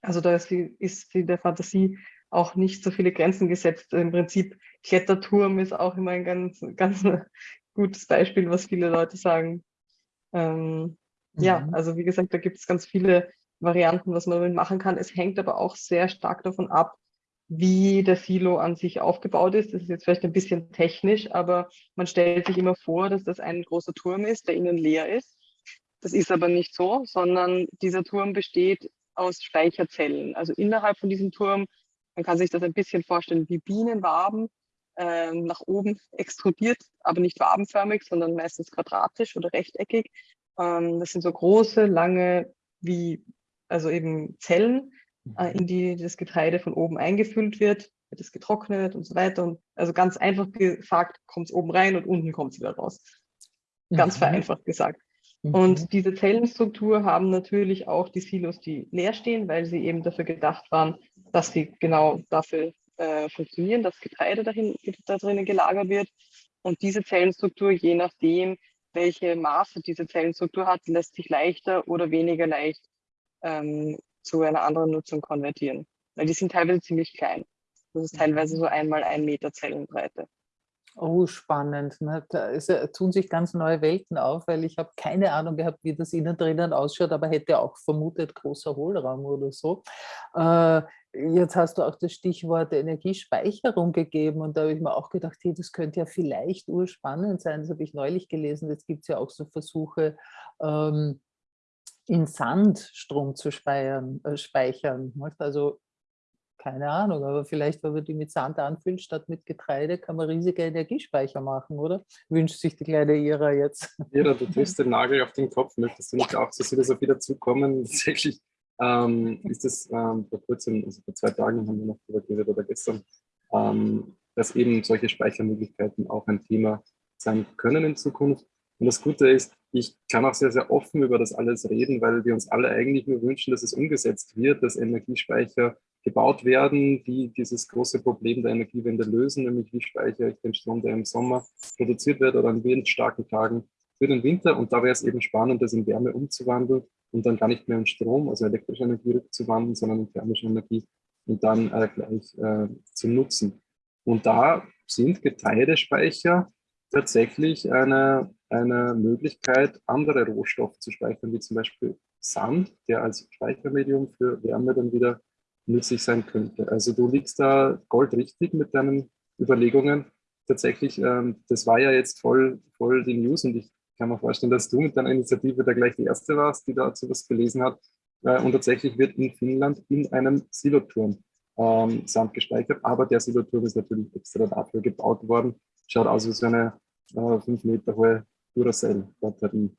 Also da ist, ist der Fantasie auch nicht so viele Grenzen gesetzt. Im Prinzip Kletterturm ist auch immer ein ganz, ganz gutes Beispiel, was viele Leute sagen. Ähm, ja, mhm. also wie gesagt, da gibt es ganz viele Varianten, was man damit machen kann. Es hängt aber auch sehr stark davon ab, wie der Silo an sich aufgebaut ist. Das ist jetzt vielleicht ein bisschen technisch, aber man stellt sich immer vor, dass das ein großer Turm ist, der innen leer ist. Das ist aber nicht so, sondern dieser Turm besteht aus Speicherzellen. Also innerhalb von diesem Turm, man kann sich das ein bisschen vorstellen wie Bienenwaben, äh, nach oben extrudiert, aber nicht wabenförmig, sondern meistens quadratisch oder rechteckig. Ähm, das sind so große, lange, wie, also eben Zellen, äh, mhm. in die das Getreide von oben eingefüllt wird, wird es getrocknet und so weiter. Und also ganz einfach gesagt, kommt es oben rein und unten kommt es wieder raus. Ganz mhm. vereinfacht gesagt. Mhm. Und diese Zellenstruktur haben natürlich auch die Silos, die leer stehen, weil sie eben dafür gedacht waren, dass sie genau dafür äh, funktionieren, dass Getreide dahin, da drinnen gelagert wird. Und diese Zellenstruktur, je nachdem, welche Maße diese Zellenstruktur hat, lässt sich leichter oder weniger leicht ähm, zu einer anderen Nutzung konvertieren. Weil die sind teilweise ziemlich klein. Das ist teilweise so einmal ein Meter Zellenbreite. Oh, spannend. Ne? Da ist, tun sich ganz neue Welten auf, weil ich habe keine Ahnung gehabt, wie das innen drinnen ausschaut, aber hätte auch vermutet, großer Hohlraum oder so. Äh, jetzt hast du auch das Stichwort Energiespeicherung gegeben und da habe ich mir auch gedacht, hey, das könnte ja vielleicht urspannend sein. Das habe ich neulich gelesen. Jetzt gibt es ja auch so Versuche, ähm, in Sand Strom zu speichern. Äh, speichern. Also keine Ahnung, aber vielleicht, wenn man die mit Sand anfüllt statt mit Getreide, kann man riesige Energiespeicher machen, oder? Wünscht sich die kleine Ira jetzt. Ira, du triffst den Nagel auf den Kopf. Möchtest du nicht auch zur Philosophie dazukommen? Tatsächlich ähm, ist es ähm, vor kurzem, also vor zwei Tagen haben wir noch darüber geredet oder gestern, ähm, dass eben solche Speichermöglichkeiten auch ein Thema sein können in Zukunft. Und das Gute ist, ich kann auch sehr, sehr offen über das alles reden, weil wir uns alle eigentlich nur wünschen, dass es umgesetzt wird, dass Energiespeicher gebaut werden, die dieses große Problem der Energiewende lösen, nämlich wie speichere ich den Strom, der im Sommer produziert wird oder an windstarken Tagen für den Winter. Und da wäre es eben spannend, das in Wärme umzuwandeln und dann gar nicht mehr in Strom, also elektrische Energie rückzuwandeln, sondern in thermische Energie und dann äh, gleich äh, zu nutzen. Und da sind Getreidespeicher tatsächlich eine, eine Möglichkeit, andere Rohstoffe zu speichern, wie zum Beispiel Sand, der als Speichermedium für Wärme dann wieder nützlich sein könnte. Also du liegst da goldrichtig mit deinen Überlegungen. Tatsächlich, ähm, das war ja jetzt voll, voll die News und ich kann mir vorstellen, dass du mit deiner Initiative da gleich die erste warst, die dazu was gelesen hat. Äh, und tatsächlich wird in Finnland in einem Siloturm ähm, Sand gespeichert, aber der Siloturm ist natürlich extra dafür gebaut worden. Schaut aus wie so eine äh, fünf Meter hohe Duracell-Batterie.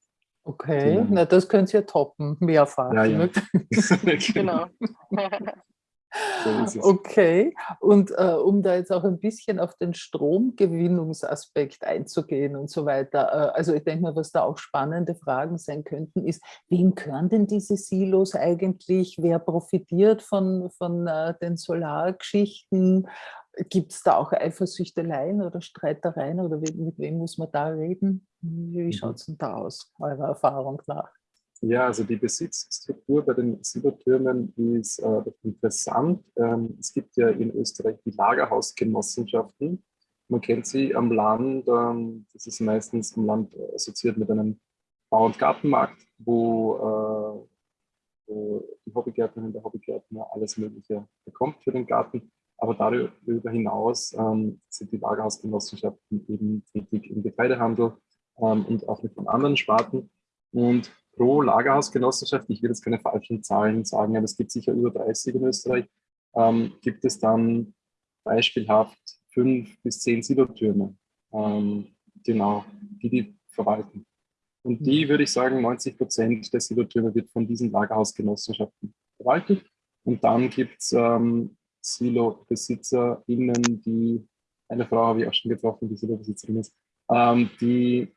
Okay, na das könnt ihr toppen, mehrfach. Ja, ja. genau. So okay, und äh, um da jetzt auch ein bisschen auf den Stromgewinnungsaspekt einzugehen und so weiter, äh, also ich denke mal, was da auch spannende Fragen sein könnten, ist, wem gehören denn diese Silos eigentlich? Wer profitiert von, von äh, den Solargeschichten? Gibt es da auch Eifersüchteleien oder Streitereien oder mit, wem muss man da reden? Wie mhm. schaut es denn da aus, eurer Erfahrung nach? Ja, also die Besitzstruktur bei den Silbertürmen ist äh, interessant. Ähm, es gibt ja in Österreich die Lagerhausgenossenschaften. Man kennt sie am Land, ähm, das ist meistens am Land assoziiert mit einem Bau- und Gartenmarkt, wo, äh, wo die Hobbygärtnerin, der Hobbygärtner alles Mögliche bekommt für den Garten. Aber darüber hinaus ähm, sind die Lagerhausgenossenschaften eben tätig im Getreidehandel ähm, und auch mit den anderen Sparten. Und pro Lagerhausgenossenschaft, ich will jetzt keine falschen Zahlen sagen, aber es gibt sicher über 30 in Österreich, ähm, gibt es dann beispielhaft fünf bis zehn Silotürme, ähm, genau, die die verwalten. Und die, mhm. würde ich sagen, 90 Prozent der Silotürme wird von diesen Lagerhausgenossenschaften verwaltet. Und dann gibt es ähm, Silo-BesitzerInnen, die, eine Frau habe ich auch schon getroffen, die Silo-Besitzerin ist, ähm, die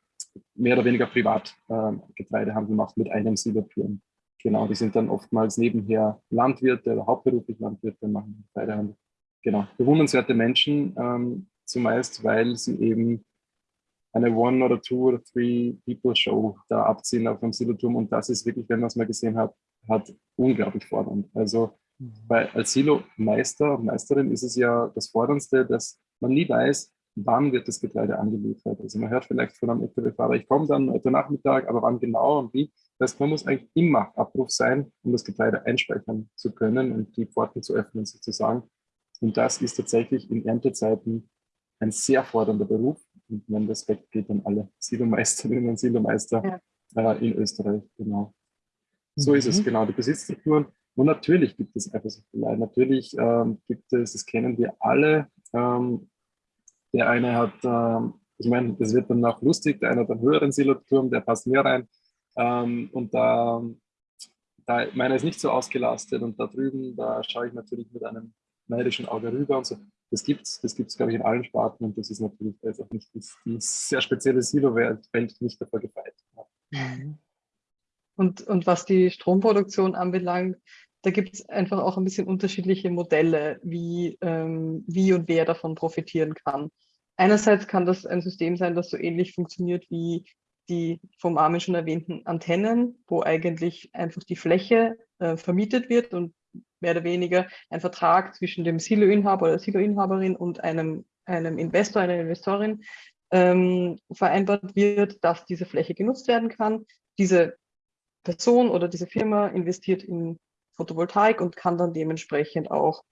mehr oder weniger privat äh, Getreidehandel macht mit einem Silberturm. Genau, die sind dann oftmals nebenher Landwirte oder hauptberuflich Landwirte, machen Getreidehandel. Genau, bewundernswerte Menschen, ähm, zumeist, weil sie eben eine One- oder Two- oder Three-People-Show da abziehen auf dem Siloturm und das ist wirklich, wenn man es mal gesehen hat, hat unglaublich fordernd. Also mhm. bei, als Silo-Meister, Meisterin ist es ja das Forderndste, dass man nie weiß, wann wird das Getreide angeliefert. Also man hört vielleicht von einem LKW-Fahrer, ich komme dann heute Nachmittag, aber wann genau und wie. Das heißt, man muss eigentlich immer Abruf sein, um das Getreide einspeichern zu können und die Pforten zu öffnen sozusagen. Und das ist tatsächlich in Erntezeiten ein sehr fordernder Beruf. Und mein Respekt geht an alle Silomeisterinnen und Silomeister ja. äh, in Österreich. Genau. So mhm. ist es, mhm. genau, die Besitzstrukturen. Und natürlich gibt es Eifersuchtelei. Natürlich ähm, gibt es, das kennen wir alle, ähm, der eine hat, ähm, ich meine, das wird dann auch lustig, der eine hat einen höheren Siloturm, der passt mehr rein. Ähm, und da, da, meiner ist nicht so ausgelastet und da drüben, da schaue ich natürlich mit einem neidischen Auge rüber und so. Das gibt es, das gibt's, glaube ich, in allen Sparten und das ist natürlich jetzt auch nicht die, die sehr spezielle Silo-Welt nicht davor gefeit. Mhm. Und, und was die Stromproduktion anbelangt, da gibt es einfach auch ein bisschen unterschiedliche Modelle, wie, ähm, wie und wer davon profitieren kann. Einerseits kann das ein System sein, das so ähnlich funktioniert wie die vom Armin schon erwähnten Antennen, wo eigentlich einfach die Fläche äh, vermietet wird und mehr oder weniger ein Vertrag zwischen dem Siloinhaber oder Siloinhaberin und einem, einem Investor, einer Investorin ähm, vereinbart wird, dass diese Fläche genutzt werden kann. Diese Person oder diese Firma investiert in Photovoltaik und kann dann dementsprechend auch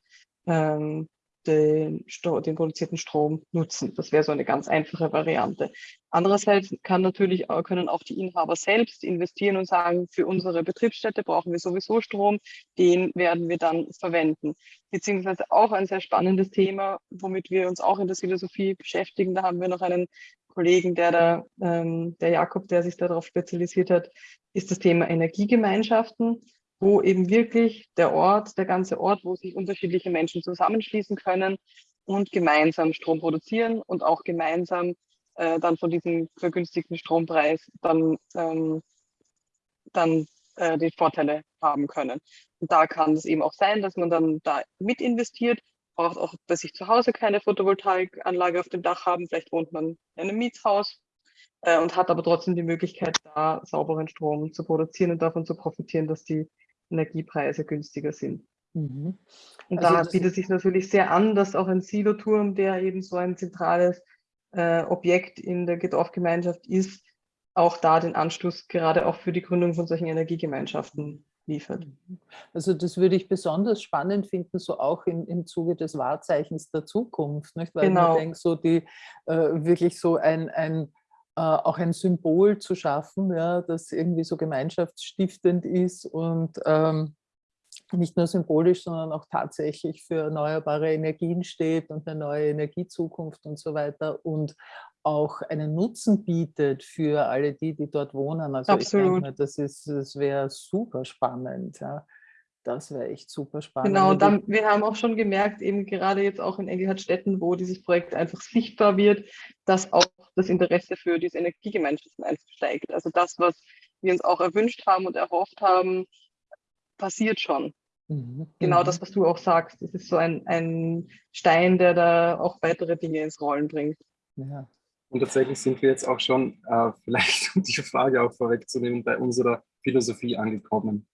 ähm, den, den, produzierten Strom nutzen. Das wäre so eine ganz einfache Variante. Andererseits kann natürlich, können auch die Inhaber selbst investieren und sagen, für unsere Betriebsstätte brauchen wir sowieso Strom, den werden wir dann verwenden. Beziehungsweise auch ein sehr spannendes Thema, womit wir uns auch in der Philosophie beschäftigen. Da haben wir noch einen Kollegen, der da, ähm, der Jakob, der sich darauf spezialisiert hat, ist das Thema Energiegemeinschaften wo eben wirklich der Ort, der ganze Ort, wo sich unterschiedliche Menschen zusammenschließen können und gemeinsam Strom produzieren und auch gemeinsam äh, dann von diesem vergünstigten Strompreis dann, ähm, dann äh, die Vorteile haben können. Und da kann es eben auch sein, dass man dann da mit investiert, braucht auch bei sich zu Hause keine Photovoltaikanlage auf dem Dach haben, vielleicht wohnt man in einem Mietshaus äh, und hat aber trotzdem die Möglichkeit, da sauberen Strom zu produzieren und davon zu profitieren, dass die Energiepreise günstiger sind. Mhm. Und also da bietet sich natürlich sehr an, dass auch ein Siloturm, der eben so ein zentrales äh, Objekt in der Dorfgemeinschaft ist, auch da den Anschluss gerade auch für die Gründung von solchen Energiegemeinschaften liefert. Also das würde ich besonders spannend finden, so auch im, im Zuge des Wahrzeichens der Zukunft, nicht? weil genau. ich denke, so die äh, wirklich so ein, ein auch ein Symbol zu schaffen, ja, das irgendwie so gemeinschaftsstiftend ist und ähm, nicht nur symbolisch, sondern auch tatsächlich für erneuerbare Energien steht und eine neue Energiezukunft und so weiter und auch einen Nutzen bietet für alle die, die dort wohnen. Also Absolut. ich denke, das, das wäre super spannend. Ja. Das wäre echt super spannend. Genau, und dann, wir haben auch schon gemerkt, eben gerade jetzt auch in Engelhardtstätten, wo dieses Projekt einfach sichtbar wird, dass auch das Interesse für diese Energiegemeinschaften einfach steigt. Also das, was wir uns auch erwünscht haben und erhofft haben, passiert schon. Mhm. Genau mhm. das, was du auch sagst. Das ist so ein, ein Stein, der da auch weitere Dinge ins Rollen bringt. Ja. Und tatsächlich sind wir jetzt auch schon, äh, vielleicht um die Frage auch vorwegzunehmen, bei unserer Philosophie angekommen.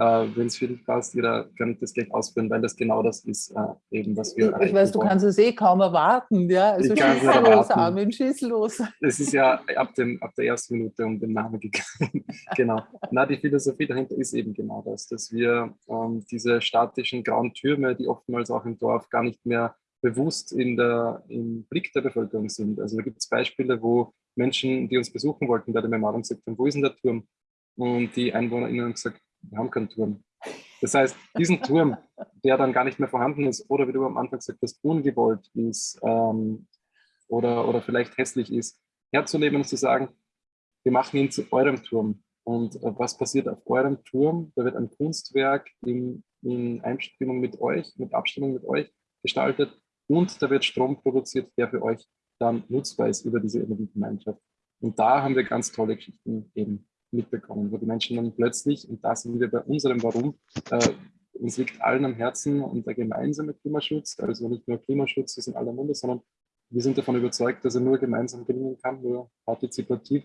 Äh, Wenn es für dich passt, jeder kann das gleich ausführen, weil das genau das ist, äh, eben, was wir. Ich weiß, du kannst es eh kaum erwarten, ja. Also schieß los, Armin, schieß los. Es ist ja ab, dem, ab der ersten Minute um den Namen gegangen. genau. Na, die Philosophie dahinter ist eben genau das, dass wir ähm, diese statischen grauen Türme, die oftmals auch im Dorf gar nicht mehr bewusst in der, im Blick der Bevölkerung sind. Also da gibt es Beispiele, wo Menschen, die uns besuchen wollten bei der Memorium, gesagt haben, wo ist denn der Turm? Und die EinwohnerInnen haben gesagt, wir haben keinen Turm. Das heißt, diesen Turm, der dann gar nicht mehr vorhanden ist oder wie du am Anfang gesagt hast, ungewollt ist ähm, oder, oder vielleicht hässlich ist, herzunehmen und zu sagen, wir machen ihn zu eurem Turm. Und äh, was passiert auf eurem Turm? Da wird ein Kunstwerk in, in Einstimmung mit euch, mit Abstimmung mit euch gestaltet und da wird Strom produziert, der für euch dann nutzbar ist über diese Energiegemeinschaft. Und da haben wir ganz tolle Geschichten eben mitbekommen, wo die Menschen dann plötzlich, und da sind wir bei unserem Warum, äh, uns liegt allen am Herzen und der gemeinsame Klimaschutz, also nicht nur Klimaschutz ist in aller Munde, sondern wir sind davon überzeugt, dass er nur gemeinsam gelingen kann, nur partizipativ.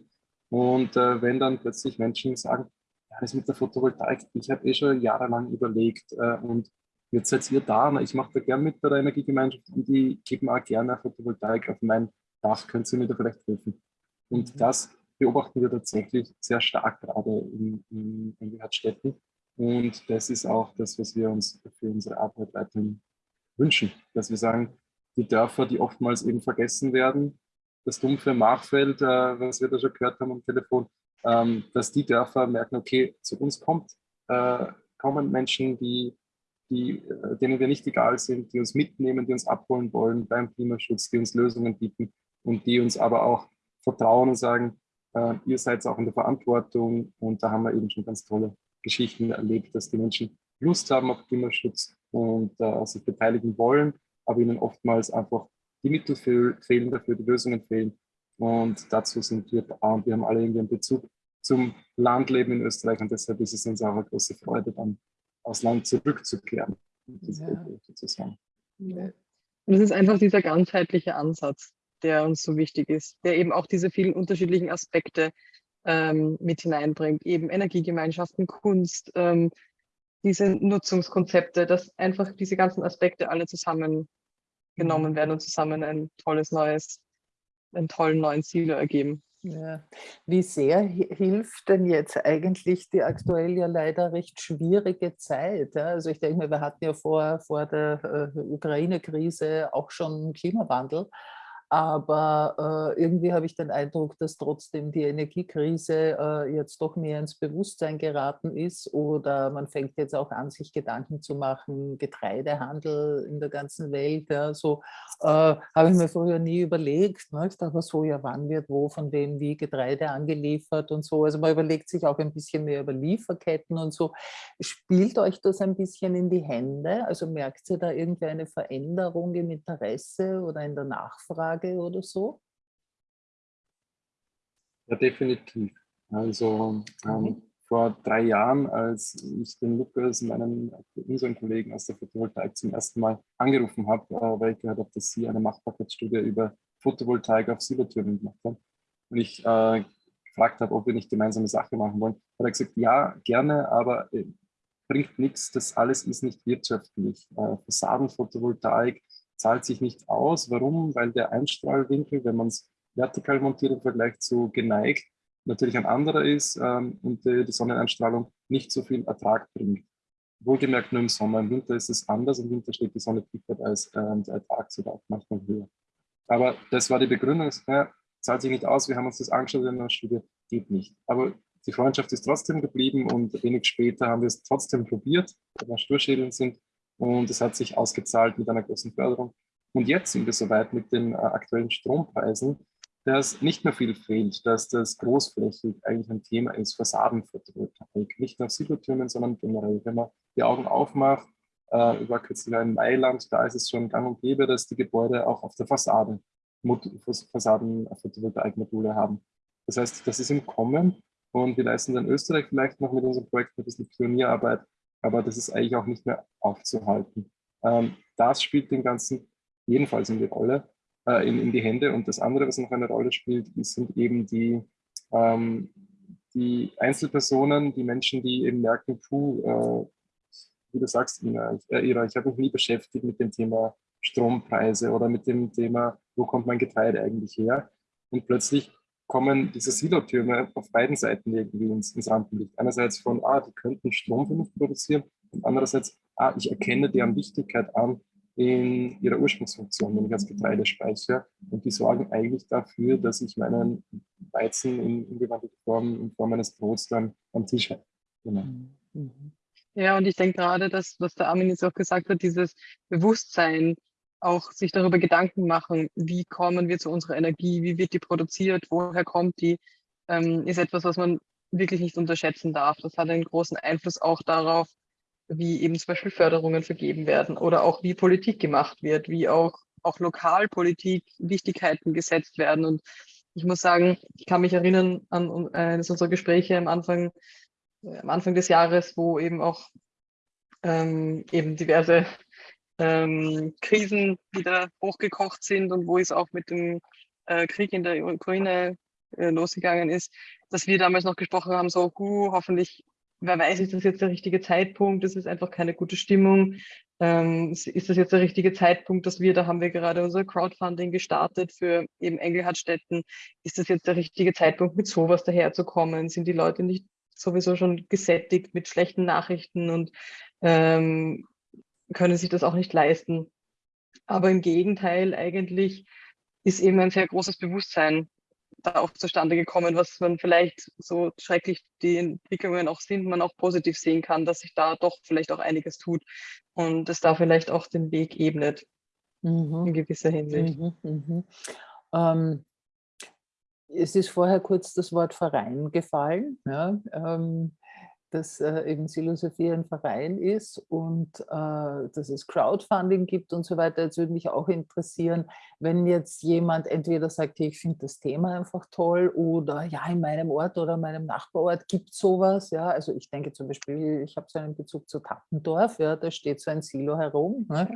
Und äh, wenn dann plötzlich Menschen sagen, ja, das mit der Photovoltaik, ich habe eh schon jahrelang überlegt äh, und jetzt seid ihr da, na, ich mache da gern mit bei der Energiegemeinschaft und die geben auch gerne Photovoltaik auf mein Dach, könnt ihr mir da vielleicht helfen? Und das beobachten wir tatsächlich sehr stark gerade in, in, in Städten. Und das ist auch das, was wir uns für unsere Arbeit weiterhin wünschen, dass wir sagen, die Dörfer, die oftmals eben vergessen werden, das dumpfe Machfeld, äh, was wir da schon gehört haben am Telefon, ähm, dass die Dörfer merken, okay, zu uns kommt, äh, kommen Menschen, die, die, äh, denen wir nicht egal sind, die uns mitnehmen, die uns abholen wollen beim Klimaschutz, die uns Lösungen bieten und die uns aber auch vertrauen und sagen, äh, ihr seid auch in der Verantwortung und da haben wir eben schon ganz tolle Geschichten erlebt, dass die Menschen Lust haben auf Klimaschutz und äh, sich beteiligen wollen, aber ihnen oftmals einfach die Mittel fehlen dafür, die Lösungen fehlen. Und dazu sind wir da und wir haben alle irgendwie einen Bezug zum Landleben in Österreich und deshalb ist es uns auch eine große Freude, dann aufs Land zurückzukehren. Ja. Sozusagen. Und es ist einfach dieser ganzheitliche Ansatz, der uns so wichtig ist, der eben auch diese vielen unterschiedlichen Aspekte ähm, mit hineinbringt, eben Energiegemeinschaften, Kunst, ähm, diese Nutzungskonzepte, dass einfach diese ganzen Aspekte alle zusammengenommen mhm. werden und zusammen ein tolles neues, einen tollen neuen Silo ergeben. Ja. Wie sehr hilft denn jetzt eigentlich die aktuell ja leider recht schwierige Zeit? Ja? Also ich denke mir, wir hatten ja vor, vor der äh, Ukraine-Krise auch schon Klimawandel. Aber äh, irgendwie habe ich den Eindruck, dass trotzdem die Energiekrise äh, jetzt doch mehr ins Bewusstsein geraten ist oder man fängt jetzt auch an, sich Gedanken zu machen, Getreidehandel in der ganzen Welt. Ja, so äh, habe ich mir früher nie überlegt. Ne? Ich dachte so, ja, wann wird wo, von wem, wie Getreide angeliefert und so. Also man überlegt sich auch ein bisschen mehr über Lieferketten und so. Spielt euch das ein bisschen in die Hände? Also merkt ihr da irgendwie eine Veränderung im Interesse oder in der Nachfrage? Tage oder so? Ja, definitiv. Also ähm, mhm. vor drei Jahren, als ich den Lukas, meinen, unseren Kollegen aus der Photovoltaik zum ersten Mal angerufen habe, äh, weil ich gehört habe, dass sie eine Machbarkeitsstudie über Photovoltaik auf Silbertürmen gemacht haben. Und ich äh, gefragt habe, ob wir nicht gemeinsame Sache machen wollen, hat er gesagt, ja, gerne, aber äh, bringt nichts, das alles ist nicht wirtschaftlich. Äh, Fassadenphotovoltaik zahlt sich nicht aus. Warum? Weil der Einstrahlwinkel, wenn man es vertikal montiert im Vergleich zu geneigt, natürlich ein anderer ist ähm, und äh, die Sonneneinstrahlung nicht so viel Ertrag bringt. Wohlgemerkt nur im Sommer. Im Winter ist es anders. Im Winter steht die Sonne tiefer als ähm, der Ertrag sogar manchmal höher. Aber das war die Begründung. Ja, zahlt sich nicht aus. Wir haben uns das angeschaut in der Studie. Geht nicht. Aber die Freundschaft ist trotzdem geblieben und wenig später haben wir es trotzdem probiert, weil wir Sturschädeln sind und es hat sich ausgezahlt mit einer großen Förderung. Und jetzt sind wir soweit mit den äh, aktuellen Strompreisen, dass nicht mehr viel fehlt, dass das großflächig eigentlich ein Thema ist, Fassadenphotovoltaik. Nicht nur Silotürmen, sondern generell, wenn man die Augen aufmacht, äh, war kürzlich in Mailand, da ist es schon gang und gäbe, dass die Gebäude auch auf der Fassade Fassaden-Photovoltaikmodule haben. Das heißt, das ist im Kommen und wir leisten dann Österreich vielleicht noch mit unserem Projekt ein bisschen Pionierarbeit, aber das ist eigentlich auch nicht mehr aufzuhalten. Ähm, das spielt den Ganzen jedenfalls in die Rolle, äh, in, in, die Hände. Und das andere, was noch eine Rolle spielt, sind eben die, ähm, die Einzelpersonen, die Menschen, die eben merken, puh, äh, wie du sagst, Ina, äh, ich habe mich nie beschäftigt mit dem Thema Strompreise oder mit dem Thema, wo kommt mein Getreide eigentlich her? Und plötzlich kommen diese Silotürme auf beiden Seiten irgendwie ins, ins Rampenlicht. Einerseits von, ah, die könnten Strom für mich produzieren und andererseits, ah, ich erkenne deren Wichtigkeit an in ihrer Ursprungsfunktion, nämlich als Getreidespeicher. Und die sorgen eigentlich dafür, dass ich meinen Weizen in, in gewandelter Form, in Form eines Brots dann am Tisch habe. Genau. Mhm. Ja, und ich denke gerade, dass, was der Armin jetzt auch gesagt hat, dieses Bewusstsein, auch sich darüber Gedanken machen, wie kommen wir zu unserer Energie, wie wird die produziert, woher kommt die, ähm, ist etwas, was man wirklich nicht unterschätzen darf. Das hat einen großen Einfluss auch darauf, wie eben zum Beispiel Förderungen vergeben werden oder auch wie Politik gemacht wird, wie auch, auch Lokalpolitik Wichtigkeiten gesetzt werden. Und ich muss sagen, ich kann mich erinnern an eines unserer Gespräche am Anfang, am Anfang des Jahres, wo eben auch ähm, eben diverse ähm, Krisen wieder hochgekocht sind und wo es auch mit dem äh, Krieg in der Ukraine äh, losgegangen ist, dass wir damals noch gesprochen haben, so, hu, hoffentlich, wer weiß, ist das jetzt der richtige Zeitpunkt, es ist einfach keine gute Stimmung, ähm, ist das jetzt der richtige Zeitpunkt, dass wir, da haben wir gerade unser Crowdfunding gestartet für eben Engelhardtstätten, ist das jetzt der richtige Zeitpunkt, mit sowas daherzukommen, sind die Leute nicht sowieso schon gesättigt mit schlechten Nachrichten und ähm, können sich das auch nicht leisten. Aber im Gegenteil, eigentlich ist eben ein sehr großes Bewusstsein da auch zustande gekommen, was man vielleicht so schrecklich die Entwicklungen auch sind, man auch positiv sehen kann, dass sich da doch vielleicht auch einiges tut und es da vielleicht auch den Weg ebnet mhm. in gewisser Hinsicht. Mhm, mhm. Ähm, es ist vorher kurz das Wort Verein gefallen. Ja, ähm, dass äh, eben Philosophie ein Verein ist und äh, dass es Crowdfunding gibt und so weiter. Jetzt würde mich auch interessieren, wenn jetzt jemand entweder sagt, ich finde das Thema einfach toll oder ja, in meinem Ort oder meinem Nachbarort gibt es sowas. Ja, also ich denke zum Beispiel, ich habe so einen Bezug zu Tappendorf, ja, da steht so ein Silo herum. Ne?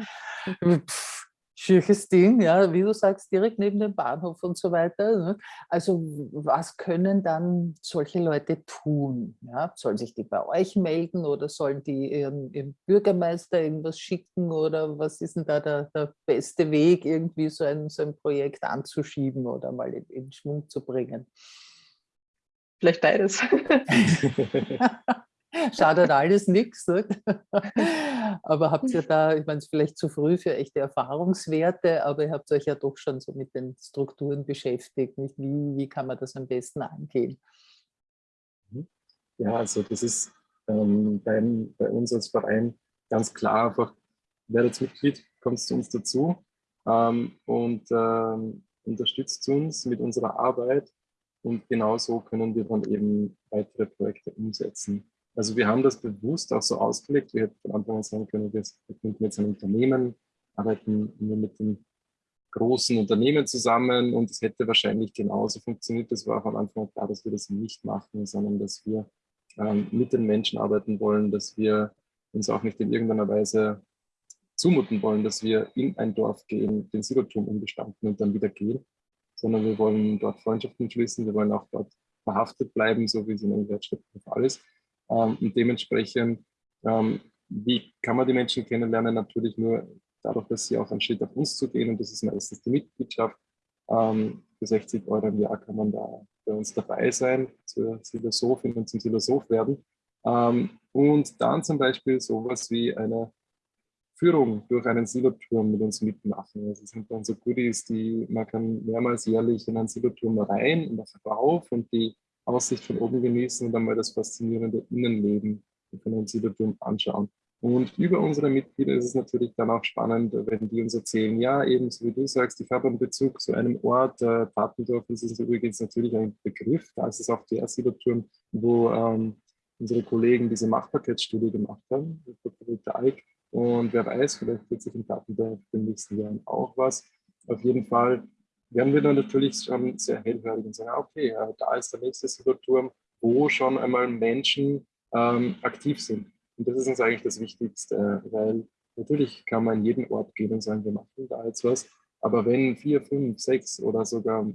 Pff, schönes Ding, ja, wie du sagst, direkt neben dem Bahnhof und so weiter. Ne? Also was können dann solche Leute tun? Ja? Sollen sich die bei euch melden oder sollen die ihren, ihren Bürgermeister irgendwas schicken oder was ist denn da der, der beste Weg, irgendwie so ein, so ein Projekt anzuschieben oder mal in, in Schwung zu bringen? Vielleicht beides. Schadet alles nichts. Aber habt ihr da, ich meine, es ist vielleicht zu früh für echte Erfahrungswerte, aber ihr habt euch ja doch schon so mit den Strukturen beschäftigt. Nicht? Wie, wie kann man das am besten angehen? Mhm. Ja, also das ist ähm, bei, bei, uns als Verein ganz klar einfach, werdet Mitglied, kommt zu uns dazu ähm, und ähm, unterstützt uns mit unserer Arbeit und genauso können wir dann eben weitere Projekte umsetzen. Also wir haben das bewusst auch so ausgelegt. Wir hätten von Anfang an sagen können, wir gründen jetzt ein Unternehmen, arbeiten nur mit den großen Unternehmen zusammen und es hätte wahrscheinlich genauso funktioniert. Das war von Anfang an klar, dass wir das nicht machen, sondern dass wir ähm, mit den Menschen arbeiten wollen, dass wir uns auch nicht in irgendeiner Weise zumuten wollen, dass wir in ein Dorf gehen, den Siloturm umgestanden und dann wieder gehen, sondern wir wollen dort Freundschaften schließen, wir wollen auch dort verhaftet bleiben, so wie es in Wertschritt der Fall ist. Ähm, und dementsprechend, ähm, wie kann man die Menschen kennenlernen? Natürlich nur dadurch, dass sie auch einen Schritt auf uns zu gehen und das ist meistens die Mitgliedschaft. Ähm, für 60 Euro im Jahr kann man da bei uns dabei sein, zur Philosophin und zum Philosoph werden. und dann zum Beispiel sowas wie eine Führung durch einen Siloturm mit uns mitmachen. Also es sind dann so Goodies, die man kann mehrmals jährlich in einen Siloturm rein und auch rauf und die Aussicht von oben genießen und einmal das faszinierende Innenleben von einem Siedlerturm anschauen. Und über unsere Mitglieder ist es natürlich dann auch spannend, wenn die uns erzählen, ja, eben so wie du sagst, ich habe einen Bezug zu einem Ort, äh, Tatendorf ist es übrigens natürlich ein Begriff, da ist es auch der Siloturm, wo ähm, unsere Kollegen diese Machbarkeitsstudie gemacht haben. Eick. Und wer weiß, vielleicht wird sich in Tatendorf in den nächsten Jahren auch was. Auf jeden Fall werden wir dann natürlich schon sehr hellhörig und sagen, okay, da ist der nächste Siloturm, wo schon einmal Menschen ähm, aktiv sind. Und das ist uns eigentlich das Wichtigste, weil natürlich kann man in jeden Ort gehen und sagen, wir machen da jetzt was. Aber wenn vier, fünf, sechs oder sogar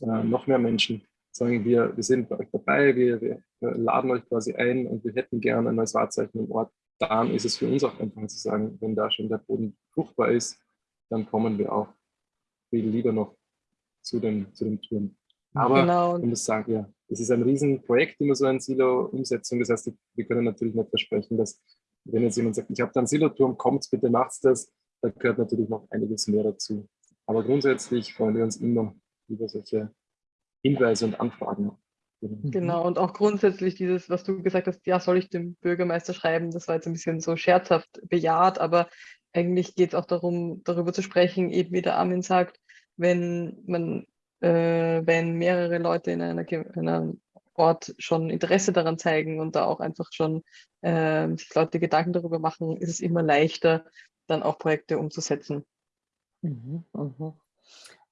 äh, noch mehr Menschen sagen, wir, wir sind bei euch dabei, wir, wir laden euch quasi ein und wir hätten gerne ein neues Wahrzeichen im Ort, dann ist es für uns auch einfach zu sagen, wenn da schon der Boden fruchtbar ist, dann kommen wir auch viel lieber noch zu den, zu den Touren. Aber genau. ich muss sagen, ja, es ist ein Riesenprojekt, immer so eine Silo-Umsetzung. Das heißt, wir können natürlich nicht versprechen, dass, wenn jetzt jemand sagt, ich habe da einen Siloturm, kommt bitte, macht's das, da gehört natürlich noch einiges mehr dazu. Aber grundsätzlich freuen wir uns immer über solche Hinweise und Anfragen. Genau, und auch grundsätzlich dieses, was du gesagt hast, ja, soll ich dem Bürgermeister schreiben, das war jetzt ein bisschen so scherzhaft bejaht, aber eigentlich geht es auch darum, darüber zu sprechen, eben wie der Armin sagt, wenn man, äh, wenn mehrere Leute in, einer, in einem Ort schon Interesse daran zeigen und da auch einfach schon äh, sich Leute Gedanken darüber machen, ist es immer leichter, dann auch Projekte umzusetzen. Mhm, mhm.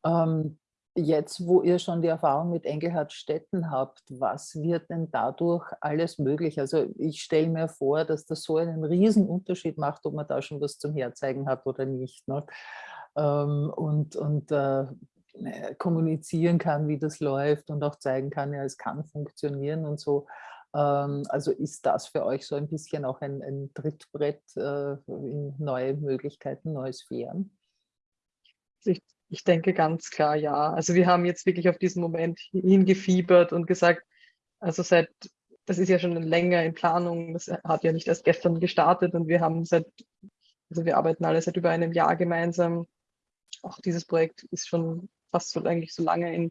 Ähm, jetzt, wo ihr schon die Erfahrung mit Engelhard Stetten habt, was wird denn dadurch alles möglich? Also ich stelle mir vor, dass das so einen Unterschied macht, ob man da schon was zum Herzeigen hat oder nicht. Ne? Ähm, und und äh, äh, kommunizieren kann, wie das läuft und auch zeigen kann, ja, es kann funktionieren und so. Ähm, also ist das für euch so ein bisschen auch ein, ein Trittbrett äh, in neue Möglichkeiten, neue Sphären? Ich, ich denke ganz klar ja. Also wir haben jetzt wirklich auf diesen Moment hingefiebert und gesagt, also seit, das ist ja schon länger in Planung, das hat ja nicht erst gestern gestartet und wir haben seit, also wir arbeiten alle seit über einem Jahr gemeinsam auch dieses Projekt ist schon fast so eigentlich so lange in,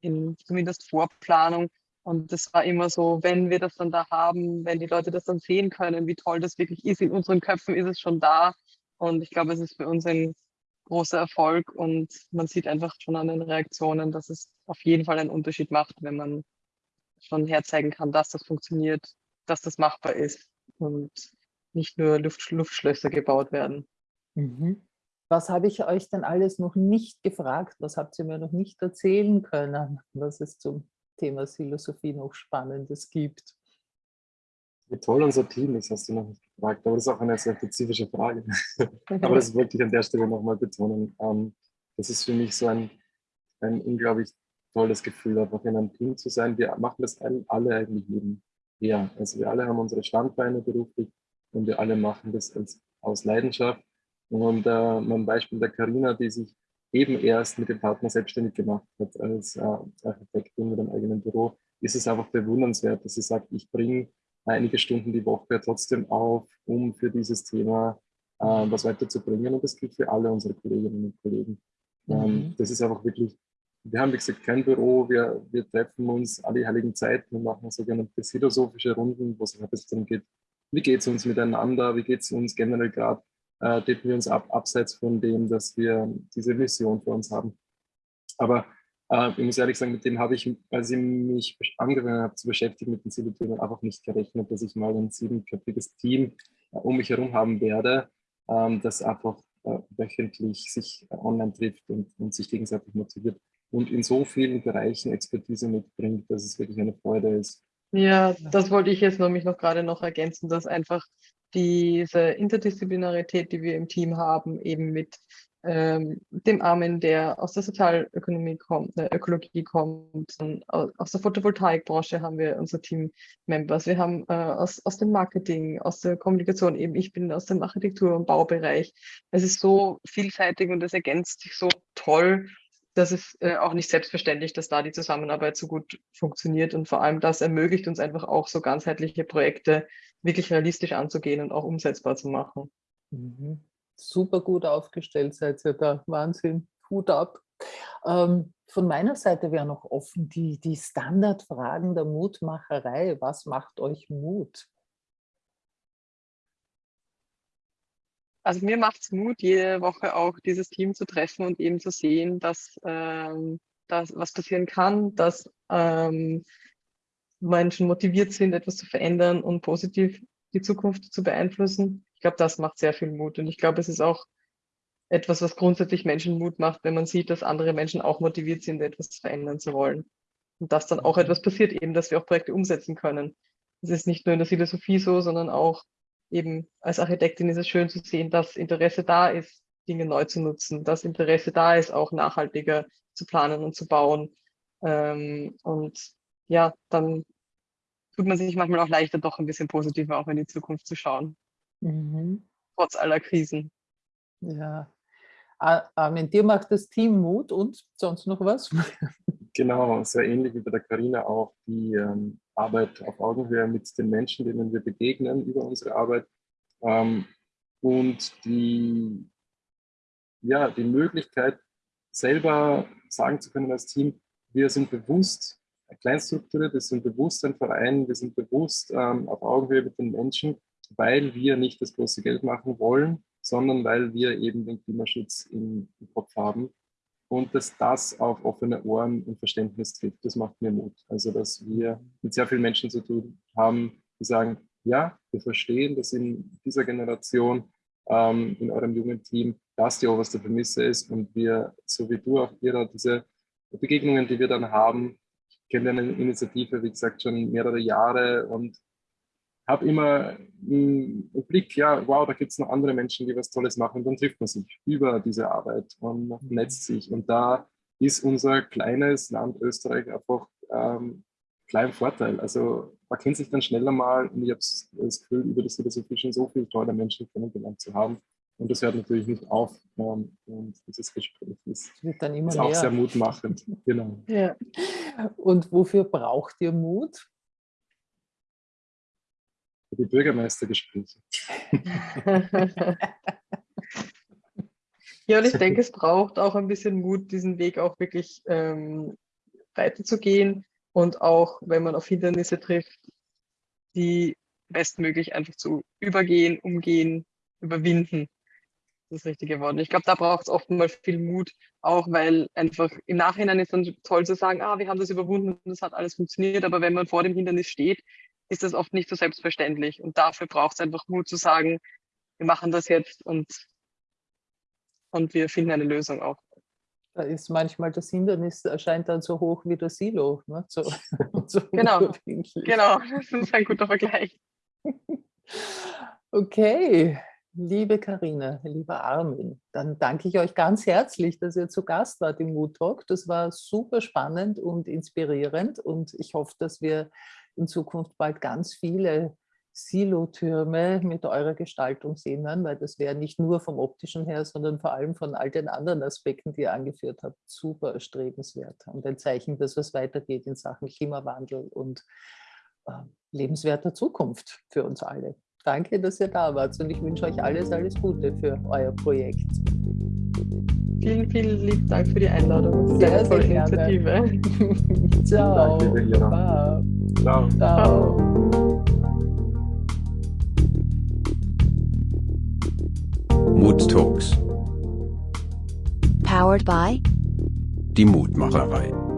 in zumindest Vorplanung. Und das war immer so, wenn wir das dann da haben, wenn die Leute das dann sehen können, wie toll das wirklich ist, in unseren Köpfen ist es schon da. Und ich glaube, es ist für uns ein großer Erfolg und man sieht einfach schon an den Reaktionen, dass es auf jeden Fall einen Unterschied macht, wenn man schon herzeigen kann, dass das funktioniert, dass das machbar ist und nicht nur Luft, Luftschlösser gebaut werden. Mhm. Was habe ich euch denn alles noch nicht gefragt? Was habt ihr mir noch nicht erzählen können, was es zum Thema Philosophie noch Spannendes gibt? Wie toll unser Team ist, hast du noch nicht gefragt, aber das ist auch eine sehr spezifische Frage. aber das wollte ich an der Stelle nochmal betonen. Ähm, das ist für mich so ein, ein unglaublich tolles Gefühl, einfach in einem Team zu sein. Wir machen das alle eigentlich nebenher. Also wir alle haben unsere Standbeine beruflich und wir alle machen das als, aus Leidenschaft und äh, mein Beispiel der Karina, die sich eben erst mit dem Partner selbstständig gemacht hat als äh, Architektin mit einem eigenen Büro, ist es einfach bewundernswert, dass sie sagt, ich bringe einige Stunden die Woche trotzdem auf, um für dieses Thema äh, was weiterzubringen. Und das gilt für alle unsere Kolleginnen und Kollegen. Ähm, mhm. das ist einfach wirklich, wir haben, wie gesagt, kein Büro, wir, wir treffen uns alle heiligen Zeiten und machen sogenannte philosophische Runden, wo es bisschen darum geht, wie geht es uns miteinander, wie geht es uns generell gerade äh, decken wir uns ab, abseits von dem, dass wir diese Mission für uns haben. Aber äh, ich muss ehrlich sagen, mit dem habe ich, als ich mich angefangen habe zu beschäftigen mit den Zielthemen, einfach nicht gerechnet, dass ich mal ein siebenköpfiges Team äh, um mich herum haben werde, ähm, das einfach äh, wöchentlich sich online trifft und, und sich gegenseitig motiviert und in so vielen Bereichen Expertise mitbringt, dass es wirklich eine Freude ist. Ja, das wollte ich jetzt nämlich noch gerade noch ergänzen, dass einfach diese Interdisziplinarität, die wir im Team haben, eben mit ähm, dem Armin, der aus der Sozialökonomie kommt, äh, Ökologie kommt, aus der Photovoltaikbranche haben wir unsere Team-Members, wir haben äh, aus, aus dem Marketing, aus der Kommunikation, eben ich bin aus dem Architektur- und Baubereich. Es ist so vielseitig und es ergänzt sich so toll, dass es äh, auch nicht selbstverständlich, dass da die Zusammenarbeit so gut funktioniert und vor allem das ermöglicht uns einfach auch so ganzheitliche Projekte wirklich realistisch anzugehen und auch umsetzbar zu machen. Mhm. Super gut aufgestellt seid ihr da. Wahnsinn. Hut ab. Ähm, von meiner Seite wäre noch offen die, die Standardfragen der Mutmacherei. Was macht euch Mut? Also mir macht es Mut, jede Woche auch dieses Team zu treffen und eben zu sehen, dass, ähm, dass was passieren kann, dass ähm, Menschen motiviert sind, etwas zu verändern und positiv die Zukunft zu beeinflussen. Ich glaube, das macht sehr viel Mut. Und ich glaube, es ist auch etwas, was grundsätzlich Menschen Mut macht, wenn man sieht, dass andere Menschen auch motiviert sind, etwas verändern zu wollen. Und dass dann auch mhm. etwas passiert, eben, dass wir auch Projekte umsetzen können. Es ist nicht nur in der Philosophie so, sondern auch eben als Architektin ist es schön zu sehen, dass Interesse da ist, Dinge neu zu nutzen, dass Interesse da ist, auch nachhaltiger zu planen und zu bauen. Ähm, und ja, dann tut man sich manchmal auch leichter, doch ein bisschen positiver auch in die Zukunft zu schauen. Mhm. Trotz aller Krisen. Ja. Armin, dir macht das Team Mut und sonst noch was? Genau, sehr ähnlich wie bei der Karina auch die ähm, Arbeit auf Augenhöhe mit den Menschen, denen wir begegnen über unsere Arbeit ähm, und die, ja, die Möglichkeit, selber sagen zu können als Team, wir sind bewusst kleinstrukturiert, wir sind bewusst ein Verein, wir sind bewusst ähm, auf Augenhöhe mit den Menschen, weil wir nicht das große Geld machen wollen, sondern weil wir eben den Klimaschutz im, im Kopf haben und dass das auf offene Ohren und Verständnis trifft. Das macht mir Mut. Also, dass wir mit sehr vielen Menschen zu tun haben, die sagen, ja, wir verstehen, dass in dieser Generation, ähm, in eurem jungen Team, das die oberste Prämisse ist und wir, so wie du auch, Ira, diese Begegnungen, die wir dann haben, kenne eine Initiative, wie gesagt, schon mehrere Jahre und habe immer im Blick, ja, wow, da gibt es noch andere Menschen, die was Tolles machen. Und dann trifft man sich über diese Arbeit und netzt sich. Und da ist unser kleines Land Österreich einfach ähm, klein Vorteil. Also man kennt sich dann schneller mal und ich habe das Gefühl, über das Philosophie schon so viele tolle Menschen kennengelernt zu haben. Und das hört natürlich nicht auf. Ähm, und dieses Gespräch ist, ist auch sehr mutmachend. Genau. Ja. Und wofür braucht ihr Mut? für die Bürgermeistergespräche. ja, und ich denke, es braucht auch ein bisschen Mut, diesen Weg auch wirklich ähm, weiterzugehen und auch, wenn man auf Hindernisse trifft, die bestmöglich einfach zu übergehen, umgehen, überwinden. Das ist das richtige Wort. Ich glaube, da braucht es oftmals viel Mut, auch weil einfach im Nachhinein ist dann toll zu sagen, ah, wir haben das überwunden und das hat alles funktioniert, aber wenn man vor dem Hindernis steht, ist das oft nicht so selbstverständlich. Und dafür braucht es einfach Mut zu sagen, wir machen das jetzt und, und wir finden eine Lösung auch. Da ist manchmal das Hindernis erscheint dann so hoch wie das Silo. Ne? So, so genau, genau, das ist ein guter Vergleich. Okay, liebe Karina, lieber Armin, dann danke ich euch ganz herzlich, dass ihr zu Gast wart im Mood Talk. Das war super spannend und inspirierend und ich hoffe, dass wir in Zukunft bald ganz viele Silotürme mit eurer Gestaltung sehen werden, weil das wäre nicht nur vom optischen her, sondern vor allem von all den anderen Aspekten, die ihr angeführt habt, super erstrebenswert und ein Zeichen, dass es weitergeht in Sachen Klimawandel und äh, lebenswerter Zukunft für uns alle. Danke, dass ihr da wart und ich wünsche euch alles, alles Gute für euer Projekt. Vielen, vielen lieben Dank für die Einladung. Sehr, sehr, sehr Initiative. Ciao. Danke, Ciao. Ciao. Mood Talks. Powered by die Mutmacherei.